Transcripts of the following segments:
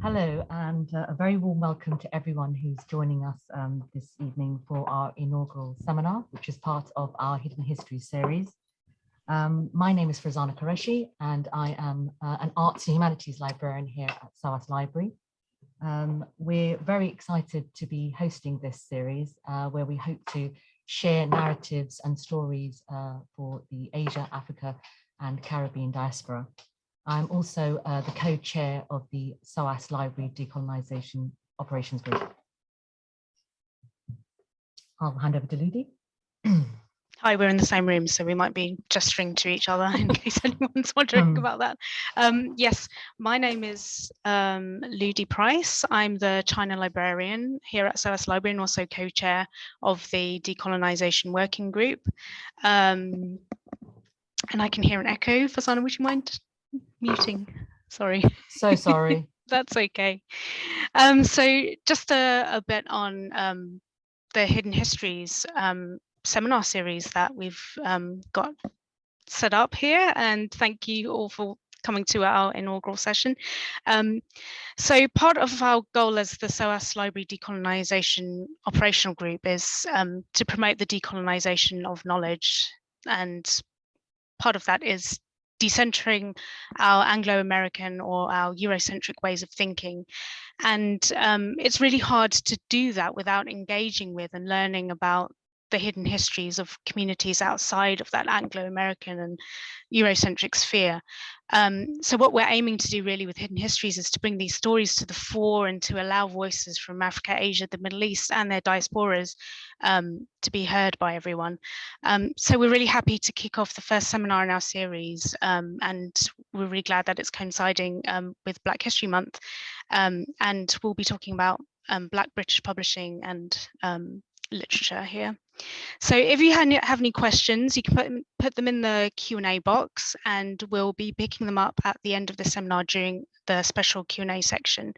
Hello, and uh, a very warm welcome to everyone who's joining us um, this evening for our inaugural seminar, which is part of our Hidden History series. Um, my name is Farzana Qureshi, and I am uh, an arts and humanities librarian here at SOAS Library. Um, we're very excited to be hosting this series, uh, where we hope to share narratives and stories uh, for the Asia, Africa, and Caribbean diaspora. I'm also uh, the co-chair of the SOAS Library Decolonisation Operations Group. I'll hand over to Ludi. Hi, we're in the same room, so we might be gesturing to each other in case anyone's wondering um, about that. Um, yes, my name is um, Ludi Price. I'm the China librarian here at SOAS Library and also co-chair of the Decolonisation Working Group. Um, and I can hear an echo. Farzana, would you mind muting. Sorry. So sorry. That's okay. Um, so just a, a bit on um, the Hidden Histories um, seminar series that we've um, got set up here. And thank you all for coming to our inaugural session. Um, so part of our goal as the SOAS Library Decolonisation Operational Group is um, to promote the decolonisation of knowledge. And part of that is decentering our Anglo-American or our Eurocentric ways of thinking. And um, it's really hard to do that without engaging with and learning about the hidden histories of communities outside of that Anglo-American and Eurocentric sphere. Um, so what we're aiming to do really with Hidden Histories is to bring these stories to the fore and to allow voices from Africa, Asia, the Middle East and their diasporas um, to be heard by everyone. Um, so we're really happy to kick off the first seminar in our series um, and we're really glad that it's coinciding um, with Black History Month. Um, and we'll be talking about Black British publishing and literature here. So if you have any questions, you can put, put them in the Q&A box and we'll be picking them up at the end of the seminar during the special Q&A section.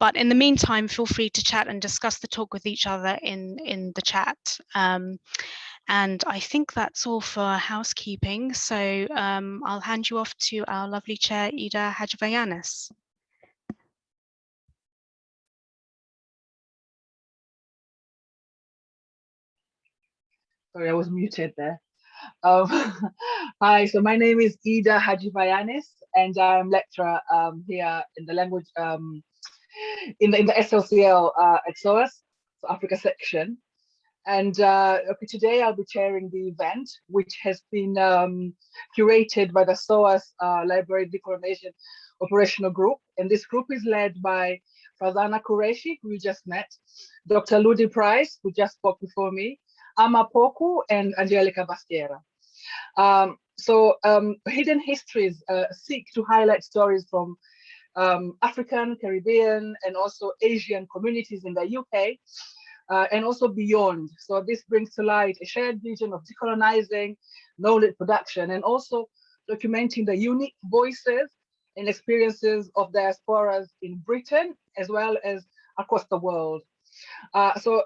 But in the meantime, feel free to chat and discuss the talk with each other in, in the chat. Um, and I think that's all for housekeeping. So um, I'll hand you off to our lovely chair, Ida Hadjivayanis. Sorry, I was muted there. Um, hi, so my name is Ida Hadjivayanis, and I'm lecturer um, here in the language um, in the in the SLCL uh, at SOAS, so Africa section. And uh, okay, today I'll be chairing the event, which has been um, curated by the SOAS uh, Library Decolonisation Operational Group. And this group is led by Farzana Qureshi, who you just met, Dr. Ludi Price, who just spoke before me, Ama Poku and Angelica Bastiera. Um, so um, Hidden Histories uh, seek to highlight stories from um, African, Caribbean, and also Asian communities in the UK, uh, and also beyond. So this brings to light a shared vision of decolonizing knowledge production and also documenting the unique voices and experiences of diasporas in Britain, as well as across the world. Uh, so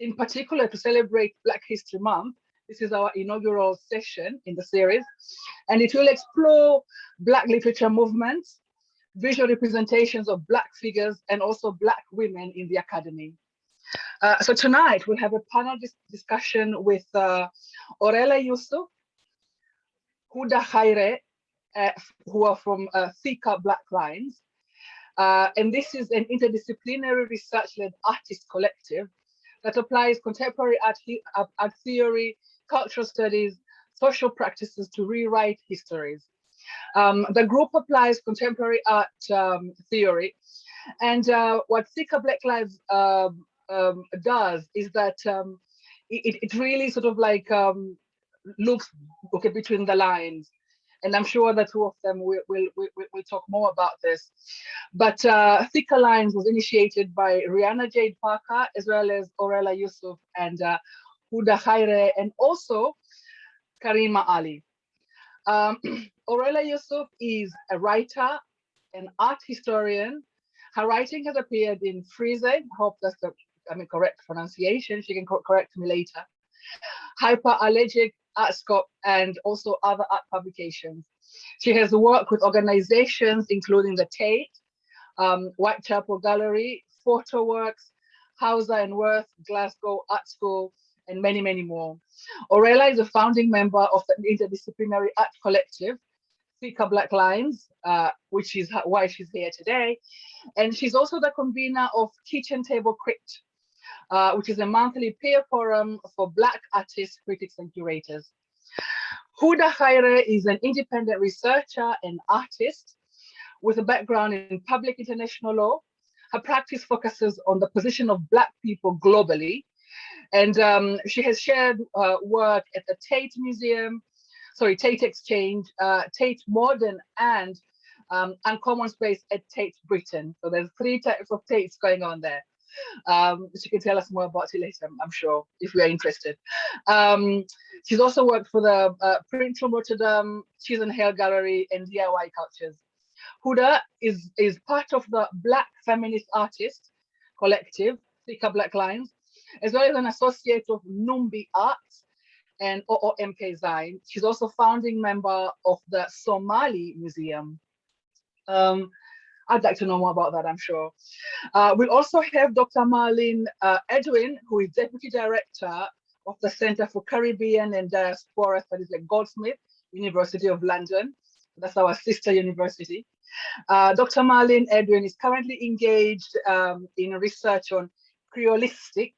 in particular to celebrate Black History Month. This is our inaugural session in the series, and it will explore Black literature movements, visual representations of Black figures, and also Black women in the academy. Uh, so tonight we'll have a panel dis discussion with uh, Aurella Yusuf, Huda Khaire, uh, who are from uh, Thicker Black Lines. Uh, and this is an interdisciplinary research-led artist collective that applies contemporary art, art theory, cultural studies, social practices to rewrite histories. Um, the group applies contemporary art um, theory. And uh, what Thicker Black Lines um, um does is that um, it, it really sort of like um, looks okay between the lines and I'm sure the two of them will will will, will talk more about this. But uh, Thicker Lines was initiated by Rianna Jade Parker, as well as Aurella Yusuf and uh, Huda Khaire, and also Karima Ali. Um, Aurella Yusuf is a writer, an art historian. Her writing has appeared in Frieze, hope that's the I mean, correct pronunciation. She can co correct me later. Hyperallergic ArtScope, and also other art publications. She has worked with organizations including the Tate, um, Whitechapel Gallery, Photo Works, Hauser and Wirth, Glasgow Art School, and many, many more. Aurella is a founding member of the interdisciplinary art collective, Thicker Black Lines, uh, which is why she's here today. And she's also the convener of Kitchen Table Crit, uh, which is a monthly peer forum for Black artists, critics, and curators. Huda Khaire is an independent researcher and artist with a background in public international law. Her practice focuses on the position of Black people globally. And um, she has shared uh, work at the Tate Museum, sorry, Tate Exchange, uh, Tate Modern, and um, Uncommon Space at Tate Britain. So there's three types of Tates going on there. Um, she can tell us more about it later, I'm sure, if we are interested. Um, she's also worked for the uh, Print from Rotterdam, Chisenhale Gallery, and DIY Cultures. Huda is, is part of the Black Feminist Artist Collective, Thika Black Lines, as well as an associate of Numbi Arts and OOMK Zine. She's also founding member of the Somali Museum. Um, I'd like to know more about that, I'm sure. Uh, we also have Dr. Marlene uh, Edwin, who is Deputy Director of the Center for Caribbean and Diaspora Studies at Goldsmith, University of London. That's our sister university. Uh, Dr. Marlene Edwin is currently engaged um, in research on Creolistics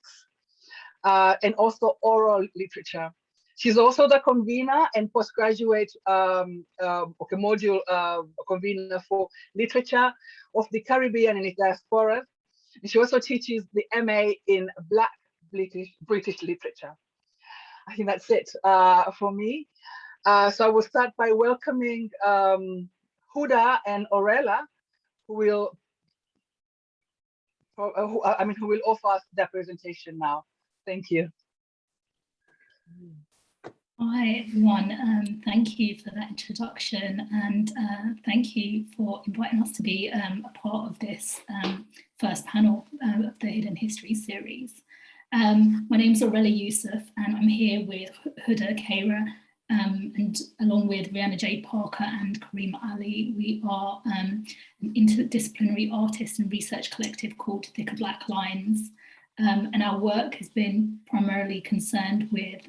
uh, and also oral literature. She's also the convener and postgraduate um, uh, okay, module uh, convener for literature of the Caribbean and its diaspora. And she also teaches the MA in Black British, British literature. I think that's it uh, for me. Uh, so I will start by welcoming um, Huda and Aurella, who will, uh, who, I mean, who will offer us their presentation now. Thank you. Hi everyone, um, thank you for that introduction and uh, thank you for inviting us to be um, a part of this um, first panel uh, of the Hidden History series. Um, my name is Aurelia Yusuf and I'm here with Huda Khaire um, and along with Rianna J. Parker and Karima Ali, we are um, an interdisciplinary artist and research collective called Thicker Black Lines. and our work has been primarily concerned with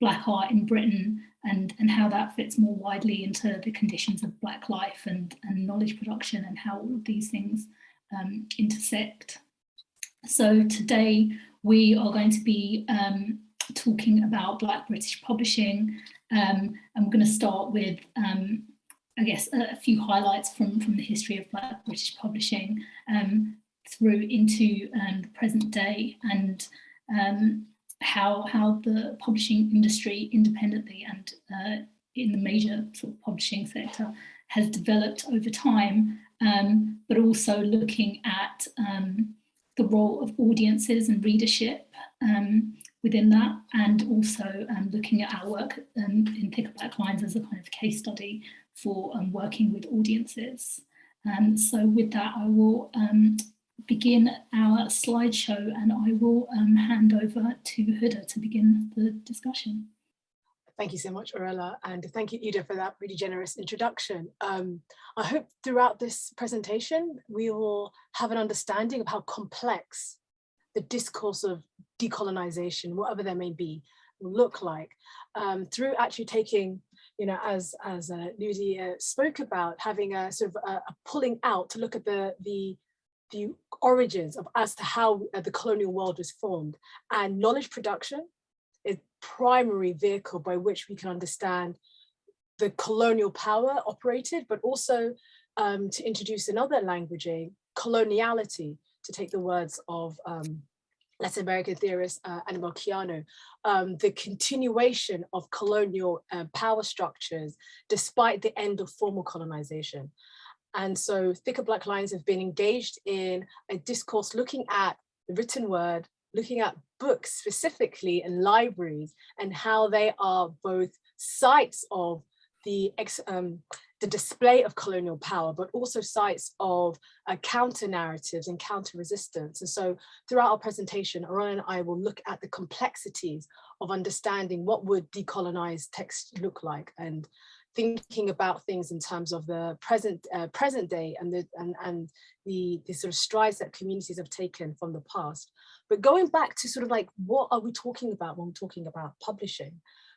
Black art in Britain and, and how that fits more widely into the conditions of Black life and, and knowledge production and how all of these things um, intersect. So today we are going to be um, talking about Black British publishing um, we're going to start with um, I guess a, a, few highlights from, from the history of Black British publishing um, through into um, the present day and how how the publishing industry independently and uh, in the major sort of publishing sector has developed over time, um, but also looking at um, the role of audiences and readership um, within that, and also um, looking at our work um, in Thicker Black Lines as a kind of case study for um, working with audiences. so with that, I will begin our slideshow and I will um, hand over to Huda to begin the discussion. Thank you so much, Aurella, and thank you, Ida, for that really generous introduction. Um, I hope throughout this presentation, we will have an understanding of how complex the discourse of decolonization, whatever there may be, will look like um, through actually taking, you know, as as uh, Ludi uh, spoke about, having a sort of a, a pulling out to look at the the the origins of as to how uh, the colonial world was formed and knowledge production is primary vehicle by which we can understand the colonial power operated, but also um, to introduce another languaging, coloniality, to take the words of um, Latin American theorist uh, Aníbal Quijano, um, the continuation of colonial uh, power structures despite the end of formal colonization. And so Thicker Black Lines have been engaged in a discourse looking at the written word, looking at books specifically and libraries and how they are both sites of the, um, the display of colonial power, but also sites of uh, counter narratives and counter resistance. And so throughout our presentation, Aron and I will look at the complexities of understanding what would decolonized text look like and thinking about things in terms of the present uh, present day and the and, and the, the sort of strides that communities have taken from the past. But going back to sort of like, what are we talking about when we're talking about publishing?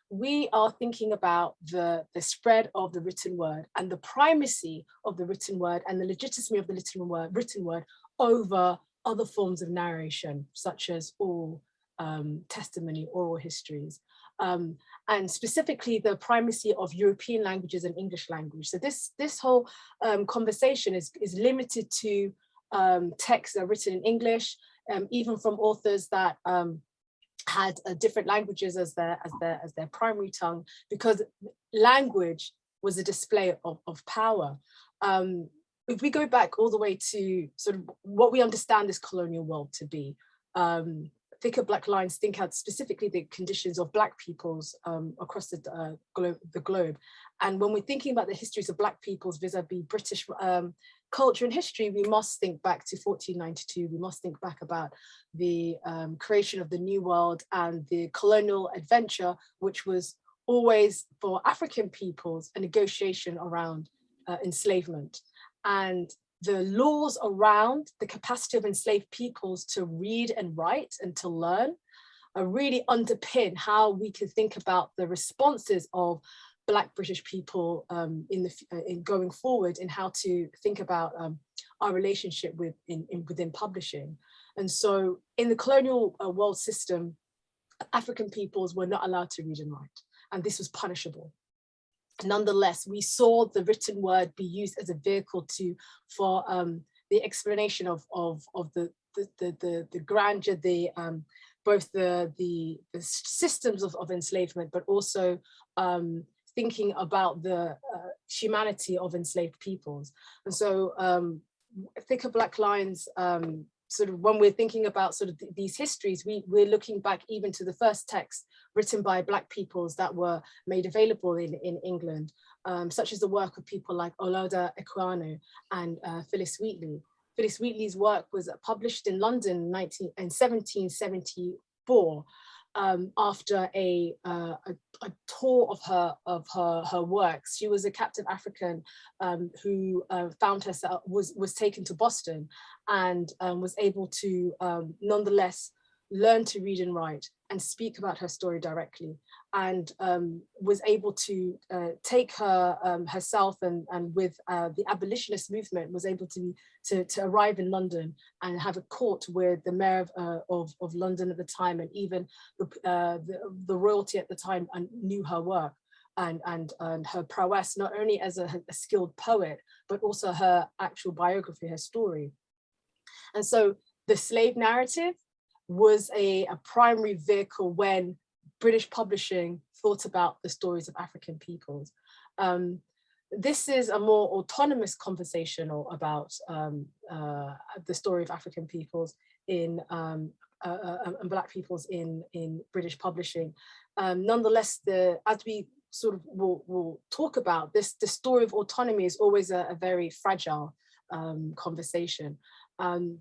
We are thinking about the, the spread of the written word and the primacy of the written word and the legitimacy of the written word, written word over other forms of narration, such as all um, testimony, oral histories um, and specifically the primacy of European languages and English language. So this, this whole um, conversation is, is limited to um, texts that are written in English, um, even from authors that um, had uh, different languages as their, as, their, as their primary tongue, because language was a display of, of power. Um, if we go back all the way to sort of what we understand this colonial world to be, um, thicker black lines think out specifically the conditions of black peoples um, across the, uh, glo the globe. And when we're thinking about the histories of black peoples vis-a-vis -vis British um, culture and history, we must think back to 1492. We must think back about the um, creation of the New World and the colonial adventure, which was always for African peoples, a negotiation around uh, enslavement. And the laws around the capacity of enslaved peoples to read and write and to learn are really underpin how we can think about the responses of Black British people um, in the uh, in going forward in how to think about um, our relationship with in, in, within publishing. And so in the colonial uh, world system, African peoples were not allowed to read and write, and this was punishable nonetheless, we saw the written word be used as a vehicle to for um, the explanation of of of the the the the, the grandeur, the um, both the, the the systems of, of enslavement, but also um, thinking about the uh, humanity of enslaved peoples. And so um, Thicker Black Lines um, sort of when we're thinking about sort of th these histories, we, we're looking back even to the first text written by Black peoples that were made available in, in England, um, such as the work of people like Olaudah Equiano and uh, Phillis Wheatley. Phillis Wheatley's work was published in London 19, in 1774 um, after a, uh, a, a, tour of her of her her works. She was a captive African um, who uh, found herself was was taken to Boston and um, was able to um, nonetheless learn to read and write and speak about her story directly and um, was able to uh, take her um, herself and, and with uh, the abolitionist movement was able to, to, to, arrive in London and have a court with the mayor of, uh, of, of, London at the time and even the, uh, the, the, royalty at the time and knew her work and, and, and her prowess, not only as a, a skilled poet, but also her actual biography, her story. And so the slave narrative was a, a primary vehicle when British publishing thought about the stories of African peoples. Um, this is a more autonomous conversation about um, uh, the story of African peoples in um, uh, uh, and Black peoples in in British publishing. Um, nonetheless, the as we sort of will, will talk about this, the story of autonomy is always a, a very fragile um, conversation. Um,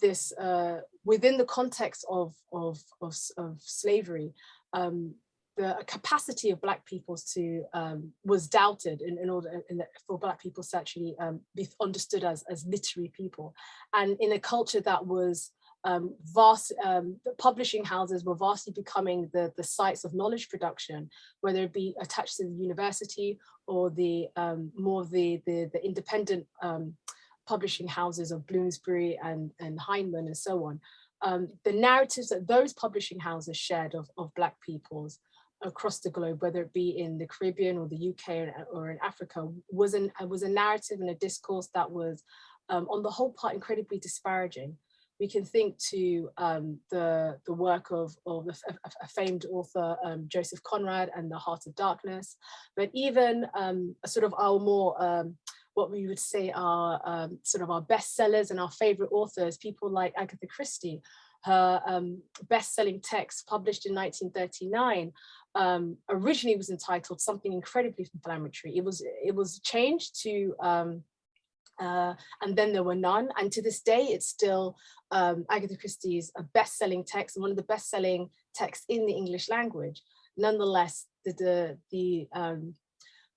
this uh, within the context of, of, of, of slavery, um, the capacity of black people to um, was doubted in, in order in for black people to actually um, be understood as, as literary people. And in a culture that was um, vast, um, publishing houses were vastly becoming the, the sites of knowledge production, whether it be attached to the university or the um, more the, the, the independent um, publishing houses of Bloomsbury and, and Heinemann and so on, um, the narratives that those publishing houses shared of, of Black peoples across the globe, whether it be in the Caribbean or the UK or, or in Africa, was, an, was a narrative and a discourse that was um, on the whole part incredibly disparaging. We can think to um, the, the work of, of a, a famed author, um, Joseph Conrad and The Heart of Darkness, but even um, a sort of our more um, what we would say are um, sort of our bestsellers and our favorite authors, people like Agatha Christie, her um, best-selling text published in 1939 um, originally was entitled something incredibly inflammatory. It was it was changed to um, uh, and then there were none. And to this day, it's still um, Agatha Christie's a best-selling text and one of the best-selling texts in the English language. Nonetheless, the the the, um,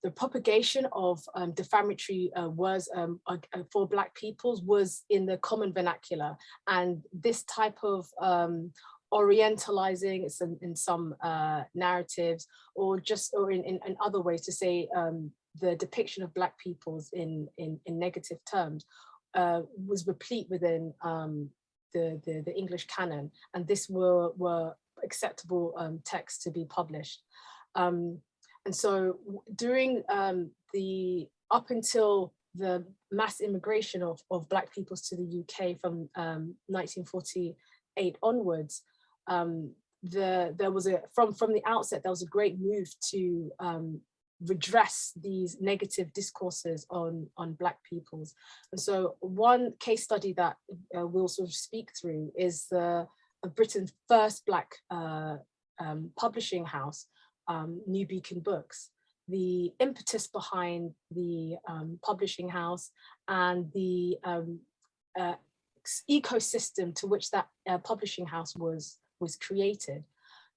the propagation of um, defamatory uh, words um, uh, for Black peoples was in the common vernacular. And this type of um, orientalizing in, in some uh, narratives or just or in, in, in, other ways to say um, the depiction of Black peoples in, in, in negative terms uh, was replete within um, the, the, the, English canon. And this were, were acceptable um, texts to be published. Um, and so during um, the, up until the mass immigration of, of Black peoples to the UK from 1948 um, onwards, um, the, there was a, from, from the outset, there was a great move to um, redress these negative discourses on, on Black peoples. And so one case study that uh, we'll sort of speak through is the Britain's first Black uh, um, publishing house, um, New Beacon Books, the impetus behind the um, publishing house and the um, uh, ecosystem to which that uh, publishing house was, was created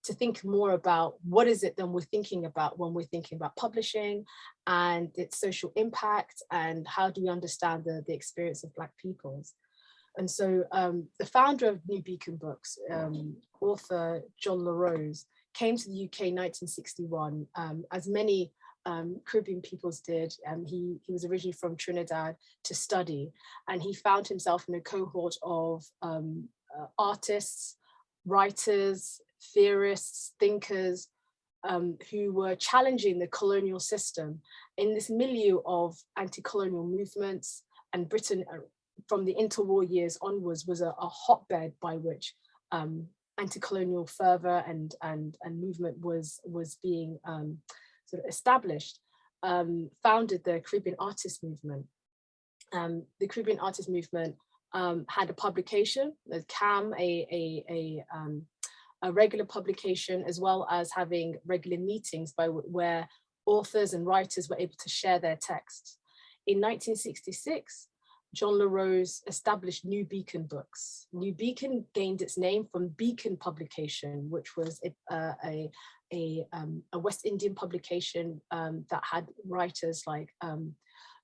to think more about what is it that we're thinking about when we're thinking about publishing and its social impact and how do we understand the, the experience of Black peoples. And so um, the founder of New Beacon Books, um, author John La Rose, came to the UK in 1961, um, as many um, Caribbean peoples did. Um, he, he was originally from Trinidad to study, and he found himself in a cohort of um, uh, artists, writers, theorists, thinkers, um, who were challenging the colonial system in this milieu of anti-colonial movements and Britain uh, from the interwar years onwards was a, a hotbed by which um, anti-colonial fervor and and and movement was was being um, sort of established, um, founded the Caribbean Artist Movement. Um, the Caribbean Artist Movement um, had a publication, the CAM, a, a, a, um, a, regular publication, as well as having regular meetings by where authors and writers were able to share their texts. In 1966, John La Rose established New Beacon Books. New Beacon gained its name from Beacon Publication, which was a, uh, a, a, um, a, West Indian publication um, that had writers like um,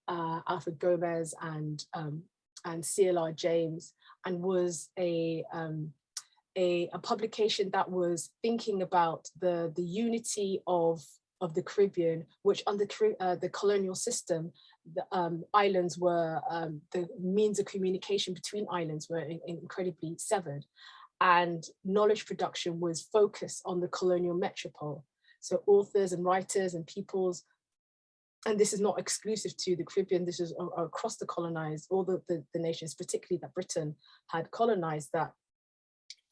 uh, Alfred Gomes and, um, and CLR James, and was a, um, a, a publication that was thinking about the, the unity of of the Caribbean, which under uh, the colonial system the um, islands were, um, the means of communication between islands were in, incredibly severed and knowledge production was focused on the colonial metropole. So authors and writers and peoples, and this is not exclusive to the Caribbean, this is across the colonized, all the, the, the nations, particularly that Britain had colonized that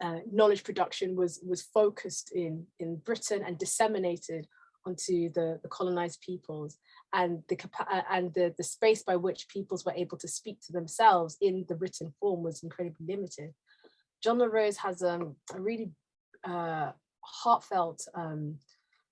uh, knowledge production was, was focused in, in Britain and disseminated onto the, the colonized peoples and the uh, and the, the space by which peoples were able to speak to themselves in the written form was incredibly limited. John La Rose has um, a really uh, heartfelt um,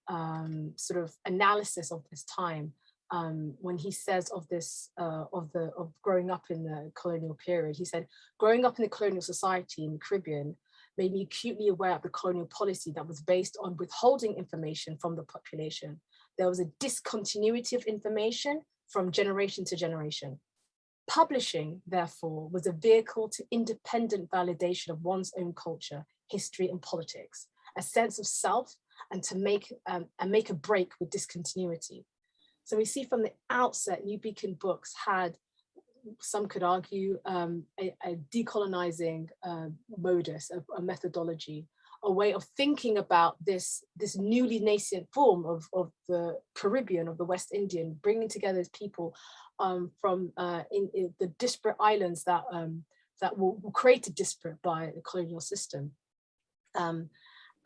um, sort of analysis of this time um, when he says of this, uh, of the of growing up in the colonial period. He said, growing up in the colonial society in the Caribbean made me acutely aware of the colonial policy that was based on withholding information from the population there was a discontinuity of information from generation to generation. Publishing, therefore, was a vehicle to independent validation of one's own culture, history, and politics, a sense of self, and to make um, and make a break with discontinuity. So we see from the outset, New Beacon Books had, some could argue, um, a, a, decolonizing uh, modus, a, a methodology a way of thinking about this, this newly nascent form of, of the Caribbean, of the West Indian, bringing together people um, from uh, in, in, the disparate islands that, um, that were, were, created disparate by the colonial system. Um,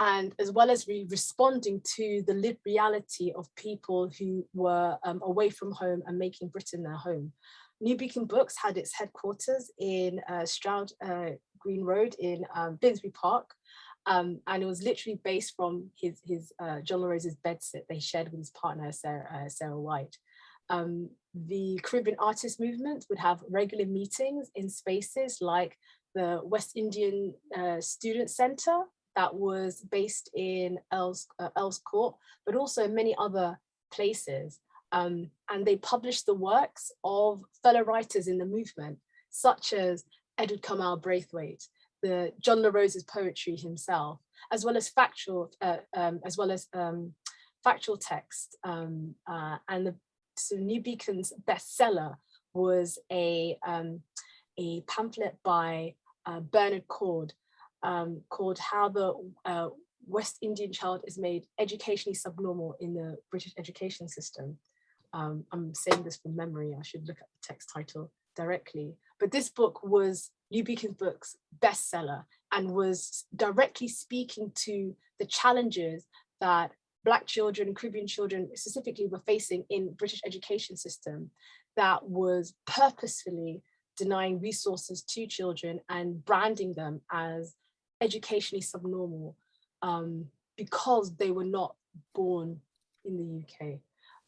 and as well as re responding to the lived reality of people who were um, away from home and making Britain their home. New Beacon Books had its headquarters in uh, Stroud uh, Green Road in um, Finsbury Park, um, and it was literally based from his, his uh, John La Rose's bedsit they shared with his partner, Sarah, uh, Sarah White. Um, the Caribbean Artist Movement would have regular meetings in spaces like the West Indian uh, Student Center that was based in Earls, uh, Earls Court, but also many other places. Um, and they published the works of fellow writers in the movement, such as Edward Kamau Brathwaite, the John La Rose's poetry himself, as well as factual, uh, um, as well as um, factual text. Um, uh, and the so New Beacon's bestseller was a um, a pamphlet by uh, Bernard Coard um, called "How the uh, West Indian Child is Made Educationally Subnormal in the British Education System." Um, I'm saying this from memory. I should look at the text title directly. But this book was New Beacon's book's bestseller and was directly speaking to the challenges that Black children, Caribbean children specifically were facing in British education system that was purposefully denying resources to children and branding them as educationally subnormal um, because they were not born in the UK,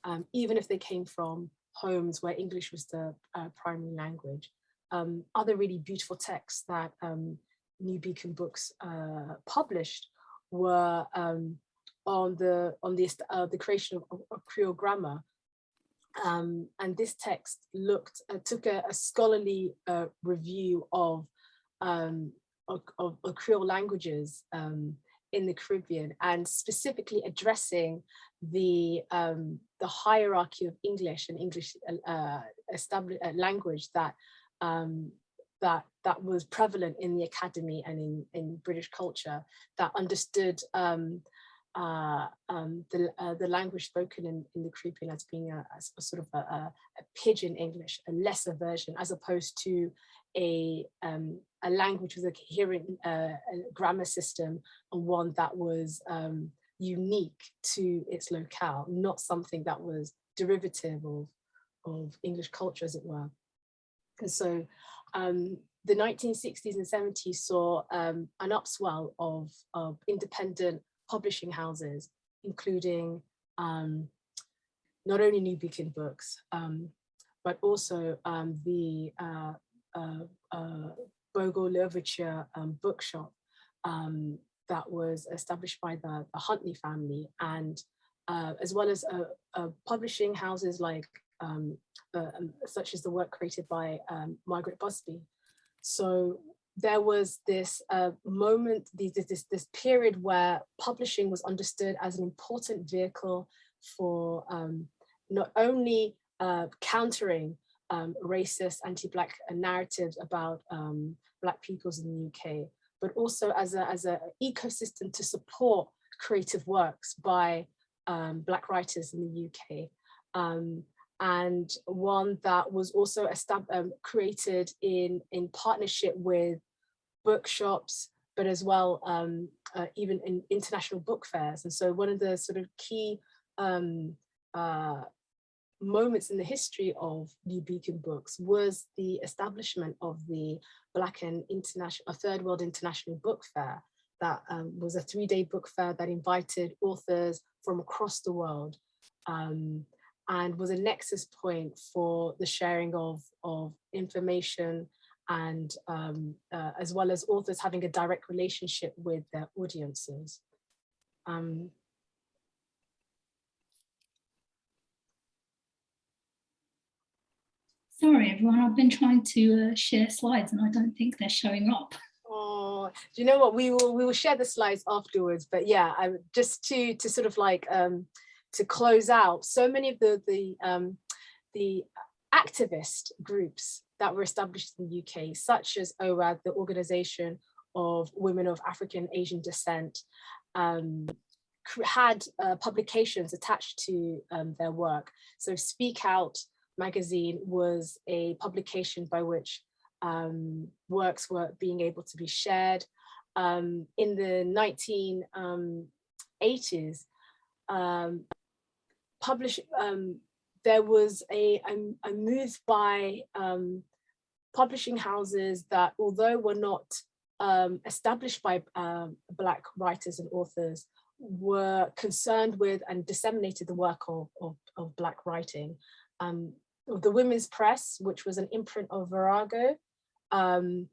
um, even if they came from homes where English was the uh, primary language. Um, other really beautiful texts that um, New Beacon Books uh, published were um, on the on the uh, the creation of, of Creole grammar, um, and this text looked uh, took a, a scholarly uh, review of, um, of, of, of Creole languages um, in the Caribbean and specifically addressing the um, the hierarchy of English and English uh, established uh, language that um, that that was prevalent in the academy and in in British culture that understood um, uh, um, the uh, the language spoken in, in the Caribbean as being a, as a sort of a, a, pidgin English, a lesser version, as opposed to a um, a language with a coherent uh, grammar system and one that was um, unique to its locale, not something that was derivative of, of English culture, as it were. And so um, the 1960s and 70s saw um, an upswell of, of independent publishing houses, including um, not only New Beacon Books, um, but also um, the uh, uh, uh, Bogle L'Ouverture um, bookshop that was established by the, the Huntley family. And uh, as well as uh, uh, publishing houses like um, such as the work created by um, Margaret Busby. So there was this uh, moment, this, this, this period where publishing was understood as an important vehicle for um, not only uh, countering um, racist anti-black narratives about um, black peoples in the UK, but also as a as an ecosystem to support creative works by um, black writers in the UK. And one that was also um, created in, in partnership with bookshops, but as well um, uh, even in international book fairs. And so one of the sort of key um, uh, moments in the history of New Beacon Books was the establishment of the Black and International, a Third World International Book Fair that um, was a three-day book fair that invited authors from across the world um, and was a nexus point for the sharing of, of information and um, uh, as well as authors having a direct relationship with their audiences. Um, Sorry, everyone, I've been trying to uh, share slides and I don't think they're showing up. Oh, do you know what? We will we will share the slides afterwards. But yeah, I just to to sort of like um, to close out. So many of the the um, the activist groups that were established in the UK, such as OWAAD, the Organization of Women of African Asian Descent, um, had uh, publications attached to um, their work. So Speak Out magazine was a publication by which um, works were being able to be shared. Um, in the 1980s, um, publish, um, there was a, a, a move by um, publishing houses that although were not um, established by Black writers and authors, were concerned with and disseminated the work of, of, of Black writing. Um, the Women's Press, which was an imprint of Virago, um,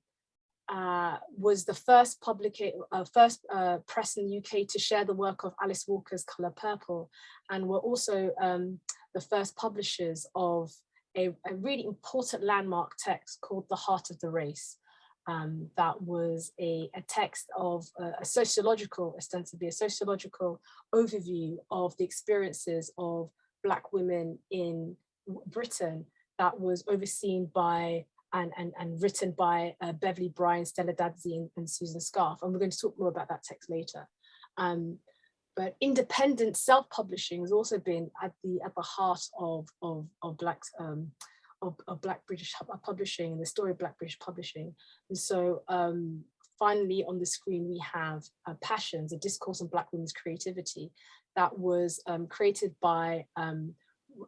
uh, was the first public, uh, first uh, press in the UK to share the work of Alice Walker's Colour Purple, and were also um, the first publishers of a, a, really important landmark text called The Heart of the Race. Um, that was a, a text of uh, a sociological, ostensibly a sociological overview of the experiences of Black women in Britain that was overseen by and, and, and written by uh, Beverly Bryan, Stella Dadzie and, and, Susan Scarf. And we're going to talk more about that text later. Um, but independent self-publishing has also been at the at the heart of of, of black um, of, of, black British publishing and the story of black British publishing. And so um, finally on the screen we have uh, Passions, a discourse on black women's creativity that was um, created by um,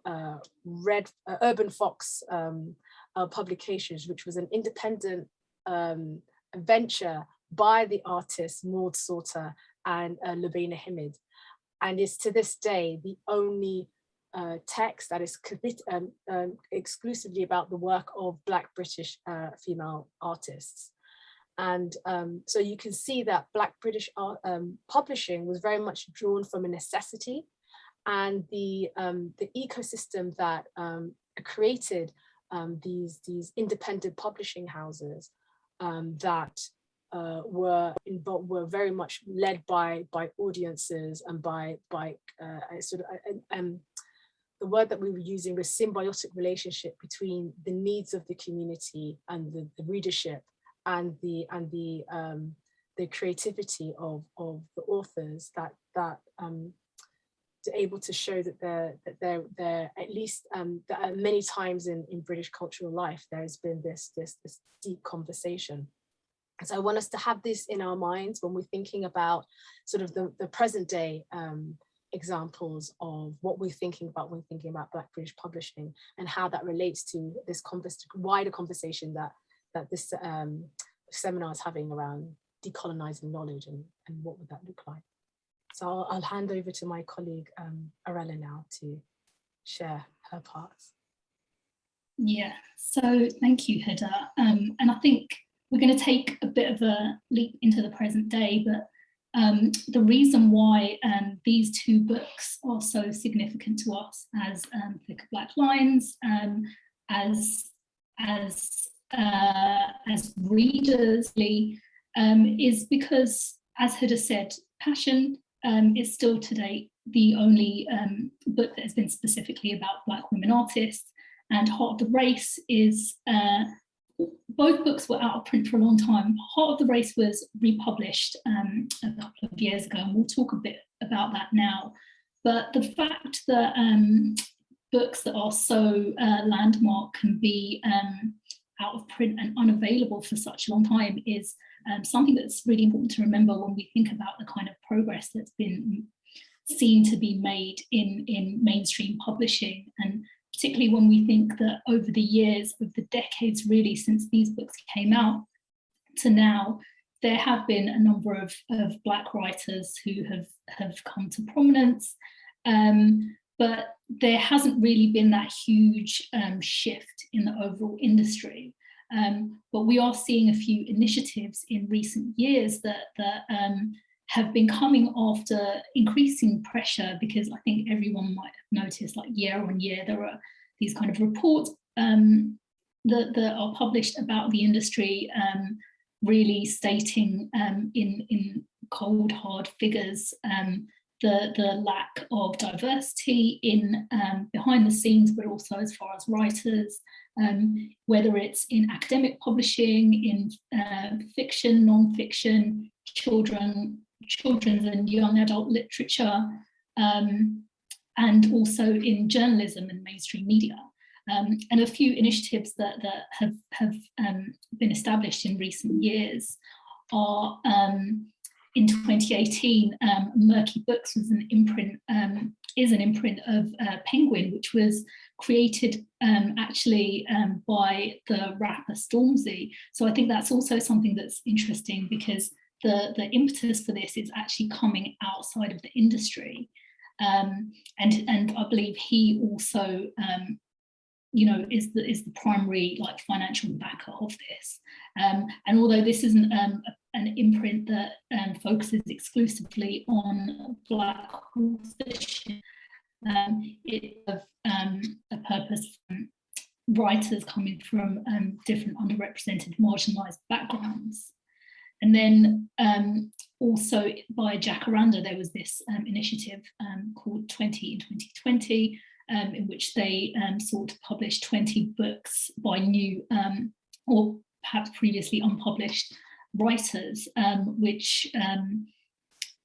uh, Red uh, Urban Fox um, uh, Publications, which was an independent um, venture by the artists Maud Sulter and uh, Lubaina Himid. And is to this day the only uh, text that is um, um, exclusively about the work of Black British uh, female artists. And um, so you can see that Black British art, um, publishing was very much drawn from a necessity and the, um, the ecosystem that um, created um, these, these independent publishing houses um, that uh, were involved, were very much led by by audiences and by by uh, sort of uh, um, the word that we were using was symbiotic relationship between the needs of the community and the, the readership and the and the um, the creativity of of the authors that that um, able to show that they're that they're they're at least um, that many times in in British cultural life there has been this this this deep conversation. So I want us to have this in our minds when we're thinking about sort of the, the present day um, examples of what we're thinking about when thinking about Black British publishing and how that relates to this wider conversation that that this um, seminar is having around decolonizing knowledge and, and what would that look like. So I'll, I'll hand over to my colleague um, Aurella now to share her parts. Yeah, so thank you, Huda. Um, and I think we're going to take a bit of a leap into the present day, but um, the reason why um, these two books are so significant to us as um, Thicker Black Lines, um, as as uh, as readers, um, is because, as Huda said, passion um, is still today the only um, book that has been specifically about Black women artists. And Heart of the Race is, uh, both books were out of print for a long time. Heart of the Race was republished um, a couple of years ago, and we'll talk a bit about that now. But the fact that um, books that are so uh, landmark can be um, out of print and unavailable for such a long time is um, something that's really important to remember when we think about the kind of progress that's been seen to be made in, in mainstream publishing. And particularly when we think that over the years, of the decades really since these books came out to now, there have been a number of, of Black writers who have, have come to prominence, um, but there hasn't really been that huge um, shift in the overall industry. Um, but we are seeing a few initiatives in recent years that, that um, have been coming after increasing pressure because I think everyone might have noticed like year on year there are these kind of reports um, that, that are published about the industry um, really stating um, in, in cold hard figures um, the, the lack of diversity in um, behind the scenes, but also as far as writers, um, whether it's in academic publishing, in uh, fiction, non-fiction, children, children's and young adult literature, um, and also in journalism and mainstream media. Um, and a few initiatives that, that have, have um, been established in recent years are um, in 2018, um, Merky Books was an imprint, um, is an imprint of uh, Penguin, which was created um, actually um, by the rapper Stormzy. So I think that's also something that's interesting because the, the impetus for this is actually coming outside of the industry. Um, and, and I believe he also um, you know, is the, is the primary like financial backer of this. And although this isn't um, an imprint that um, focuses exclusively on Black authorship, um, it of um, a purpose from writers coming from um, different underrepresented, marginalised backgrounds. And then um, also by Jacaranda, there was this um, initiative called 20 in 2020, um, in which they sought to publish 20 books by new or perhaps previously unpublished writers, which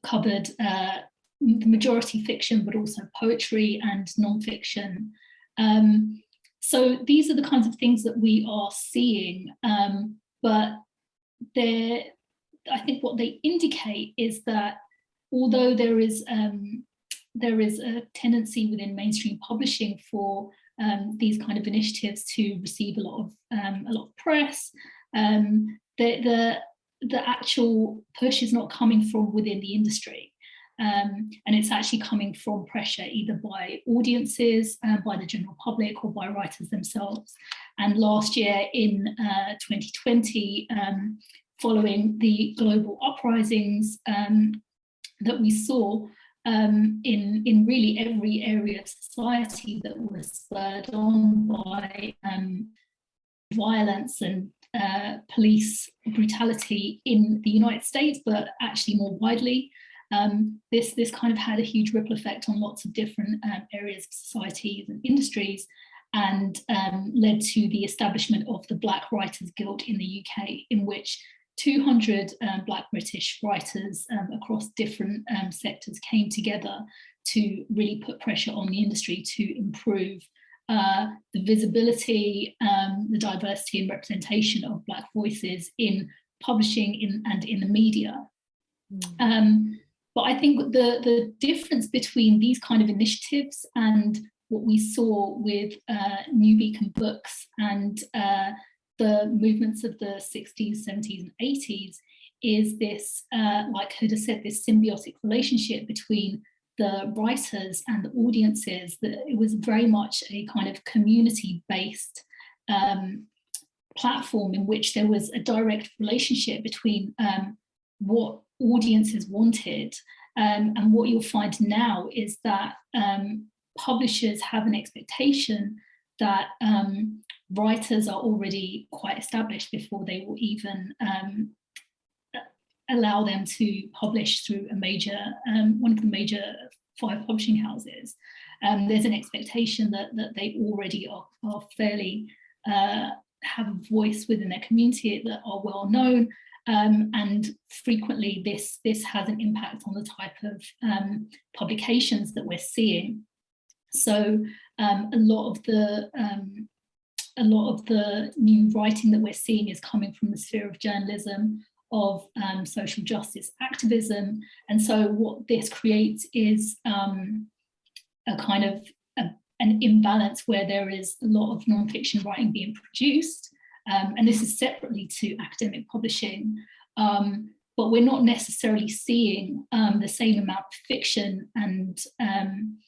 covered uh, the majority fiction, but also poetry and non-fiction. Um, so these are the kinds of things that we are seeing, um, but I think what they indicate is that although there is um, there is a tendency within mainstream publishing for um, these kind of initiatives to receive a lot of um, a lot of press, um, the, the the actual push is not coming from within the industry. Um, and it's actually coming from pressure either by audiences, uh, by the general public or by writers themselves. And last year in uh, 2020, um, following the global uprisings um, that we saw um, in, in really every area of society that was spurred on by um, violence and uh, police brutality in the United States, but actually more widely, um, this, this kind of had a huge ripple effect on lots of different um, areas of societies and industries and um, led to the establishment of the Black Writers Guild in the UK, in which 200 um, Black British writers um, across different um, sectors came together to really put pressure on the industry to improve uh, the visibility, the diversity and representation of Black voices in publishing in, and in the media. Mm. But I think the, the difference between these kind of initiatives and what we saw with uh, New Beacon Books and uh, the movements of the 60s, 70s and 80s is this, uh, like Huda said, this symbiotic relationship between the writers and the audiences, that it was very much a kind of community-based um, platform in which there was a direct relationship between um, what audiences wanted. Um, and what you'll find now is that um, publishers have an expectation that um, writers are already quite established before they will even um, allow them to publish through a major, um, one of the major five publishing houses. Um, there's an expectation that, that they already are, are fairly, uh, have a voice within their community that are well known um, and frequently this, this has an impact on the type of um, publications that we're seeing. So um, a lot of the um, a lot of the new writing that we're seeing is coming from the sphere of journalism, of um, social justice activism. And so what this creates is um, a kind of a, an imbalance where there is a lot of nonfiction writing being produced um, and this is separately to academic publishing, um, but we're not necessarily seeing um, the same amount of fiction and um,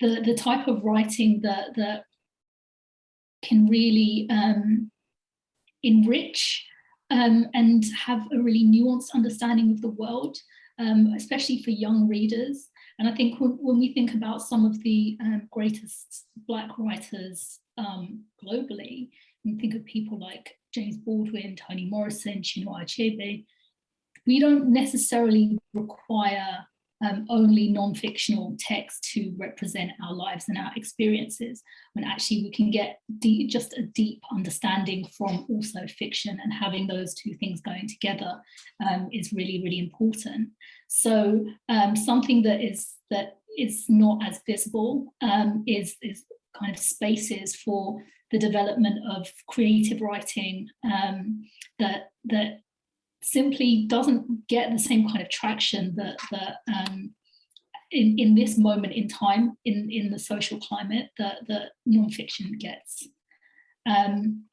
the, the type of writing that, that can really enrich um, and have a really nuanced understanding of the world, um, especially for young readers. And I think when, when we think about some of the um, greatest Black writers um, globally, and think of people like James Baldwin, Toni Morrison, Chinua Achebe, we don't necessarily require um, only non-fictional text to represent our lives and our experiences, when actually we can get deep, just a deep understanding from also fiction and having those two things going together um, is really, really important. So um, something that is that is not as visible um, is, is kind of spaces for the development of creative writing um, that that simply doesn't get the same kind of traction that that um, in in this moment in time in in the social climate that that nonfiction gets, um,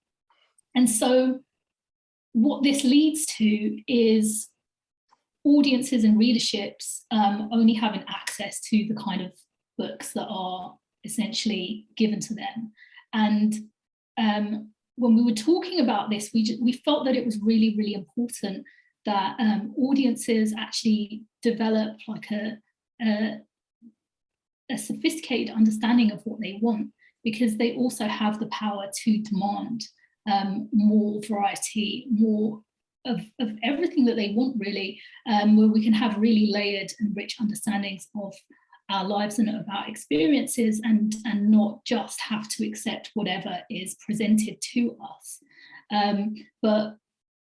and so what this leads to is audiences and readerships um, only having access to the kind of books that are essentially given to them. And um, when we were talking about this, we, we felt that it was really, really important that um, audiences actually develop like a, a, a sophisticated understanding of what they want because they also have the power to demand um, more variety, more of, of everything that they want really, um, where we can have really layered and rich understandings of our lives and of our experiences and, and not just have to accept whatever is presented to us. Um, but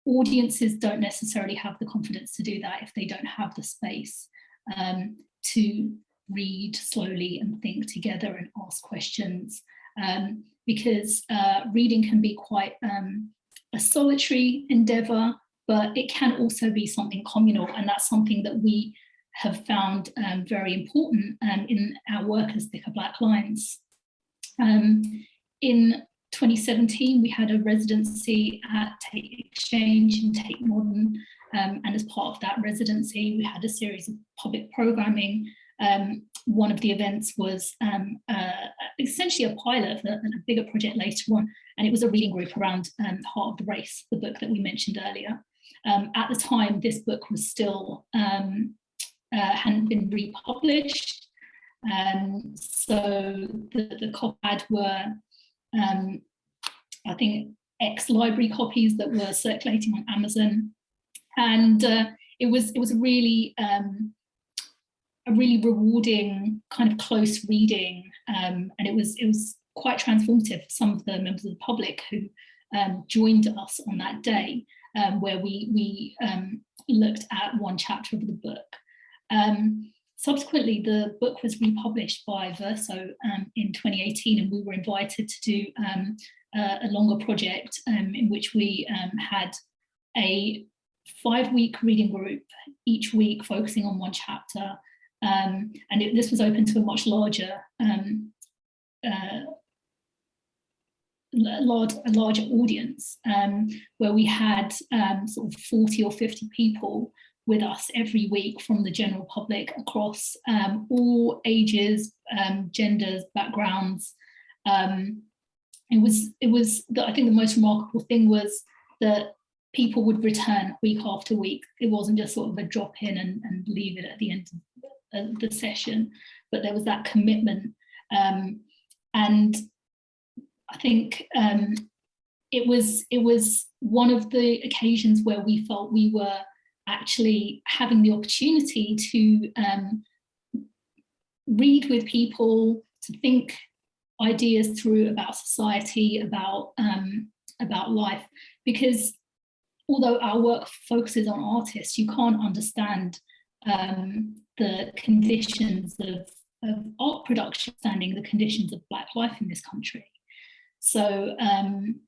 audiences don't necessarily have the confidence to do that if they don't have the space um, to read slowly and think together and ask questions um, because uh, reading can be quite um, a solitary endeavor, but it can also be something communal and that's something that we have found um, very important um, in our work as Thicker Black Lines. Um, in 2017, we had a residency at Tate Exchange and Tate Modern, um, and as part of that residency, we had a series of public programming. Um, one of the events was um, uh, essentially a pilot for a, bigger project later on, and it was a reading group around Heart of the Race, the book that we mentioned earlier. Um, at the time, this book was still um, uh, hadn't been republished, um, so the, the COPAD were um, I think ex-library copies that were circulating on Amazon. And uh, it was it was a really um, a really rewarding kind of close reading, um, and it was it was quite transformative for some of the members of the public who um, joined us on that day, um, where we we looked at one chapter of the book. Um, Subsequently, the book was republished by Verso um, in 2018 and we were invited to do um, a, a, longer project um, in which we um, had a five-week reading group each week focusing on one chapter. Um, and it, this was open to a much larger uh, large, a larger audience um, where we had um, sort of 40 or 50 people with us every week from the general public across um, all ages, um, genders, backgrounds. Um, it was, it was the, I think the most remarkable thing was that people would return week after week. It wasn't just sort of a drop in and, and leave it at the end of the session, but there was that commitment. Um, and I think um, it was it was one of the occasions where we felt we were actually having the opportunity to um, read with people, to think ideas through about society, about, um, about life, because although our work focuses on artists, you can't understand um, the conditions of, of art production, understanding the conditions of Black life in this country. So um,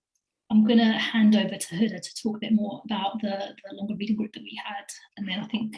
I'm going to hand over to Huda to talk a bit more about the, the longer reading group that we had, and then I think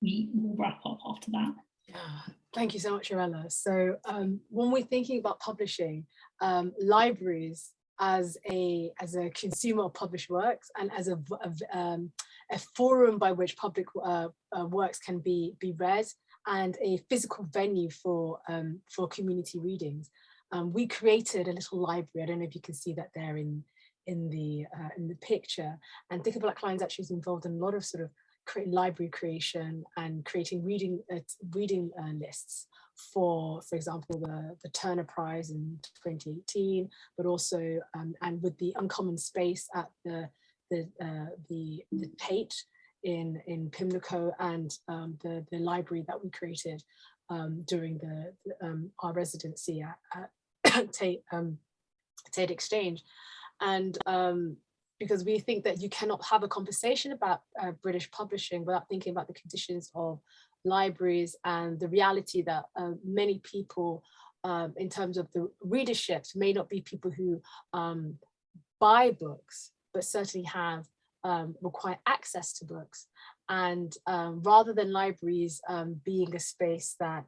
we will wrap up after that. Thank you so much, Aurella. So um, when we're thinking about publishing, um, libraries as a as a consumer of published works and as a, a, um, a forum by which public uh, uh, works can be be read and a physical venue for um, for community readings. Um, we created a little library. I don't know if you can see that there in in the uh, in the picture. And Thicker Black Lines actually is involved in a lot of sort of library creation and creating reading uh, reading uh, lists for, for example, the, the Turner Prize in 2018, but also um, and with the Uncommon Space at the the uh, the, the Tate in in Pimlico and um, the the library that we created um, during the um, our residency at, at Tate um, Tate Exchange and um, because we think that you cannot have a conversation about uh, British publishing without thinking about the conditions of libraries and the reality that uh, many people um, in terms of the readerships may not be people who um, buy books, but certainly have um, require access to books. And um, rather than libraries um, being a space that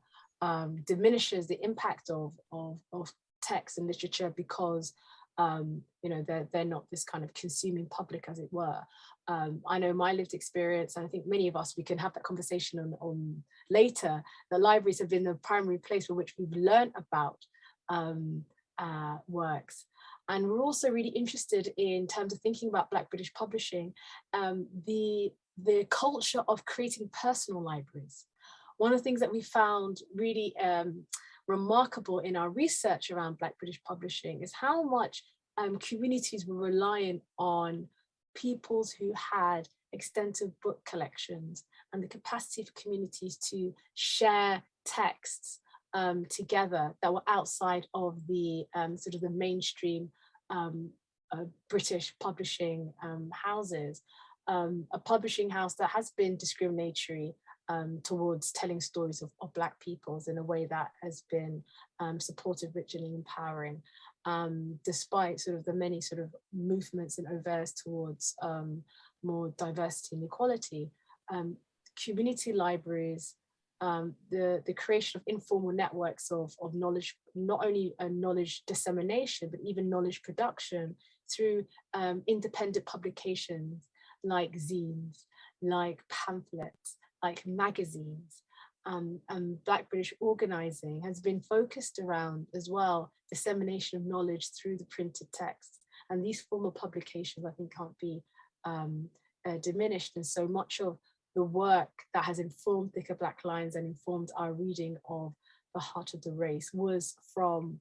diminishes the impact of, of, of text and literature because um, you know, they're, they're not this kind of consuming public as it were. Um, I know my lived experience, and I think many of us, we can have that conversation on, on later, the libraries have been the primary place for which we've learned about um, uh, works. And we're also really interested in terms of thinking about Black British publishing, um, the, the culture of creating personal libraries. One of the things that we found really um, remarkable in our research around Black British publishing is how much um, communities were reliant on peoples who had extensive book collections and the capacity for communities to share texts um, together that were outside of the um, sort of the mainstream um, uh, British publishing um, houses. Um, a publishing house that has been discriminatory um, towards telling stories of, of, Black peoples in a way that has been supportive, rich and empowering, despite sort of the many sort of movements and overs towards more diversity and equality. community libraries um, the, the creation of informal networks of, of knowledge, not only a knowledge dissemination, but even knowledge production through um, independent publications like zines, like pamphlets, like magazines. Um, and Black British organizing has been focused around as well, dissemination of knowledge through the printed text. And these formal publications, I think, can't be um, uh, diminished. And so much of the work that has informed Thicker Black Lines and informed our reading of The Heart of the Race was from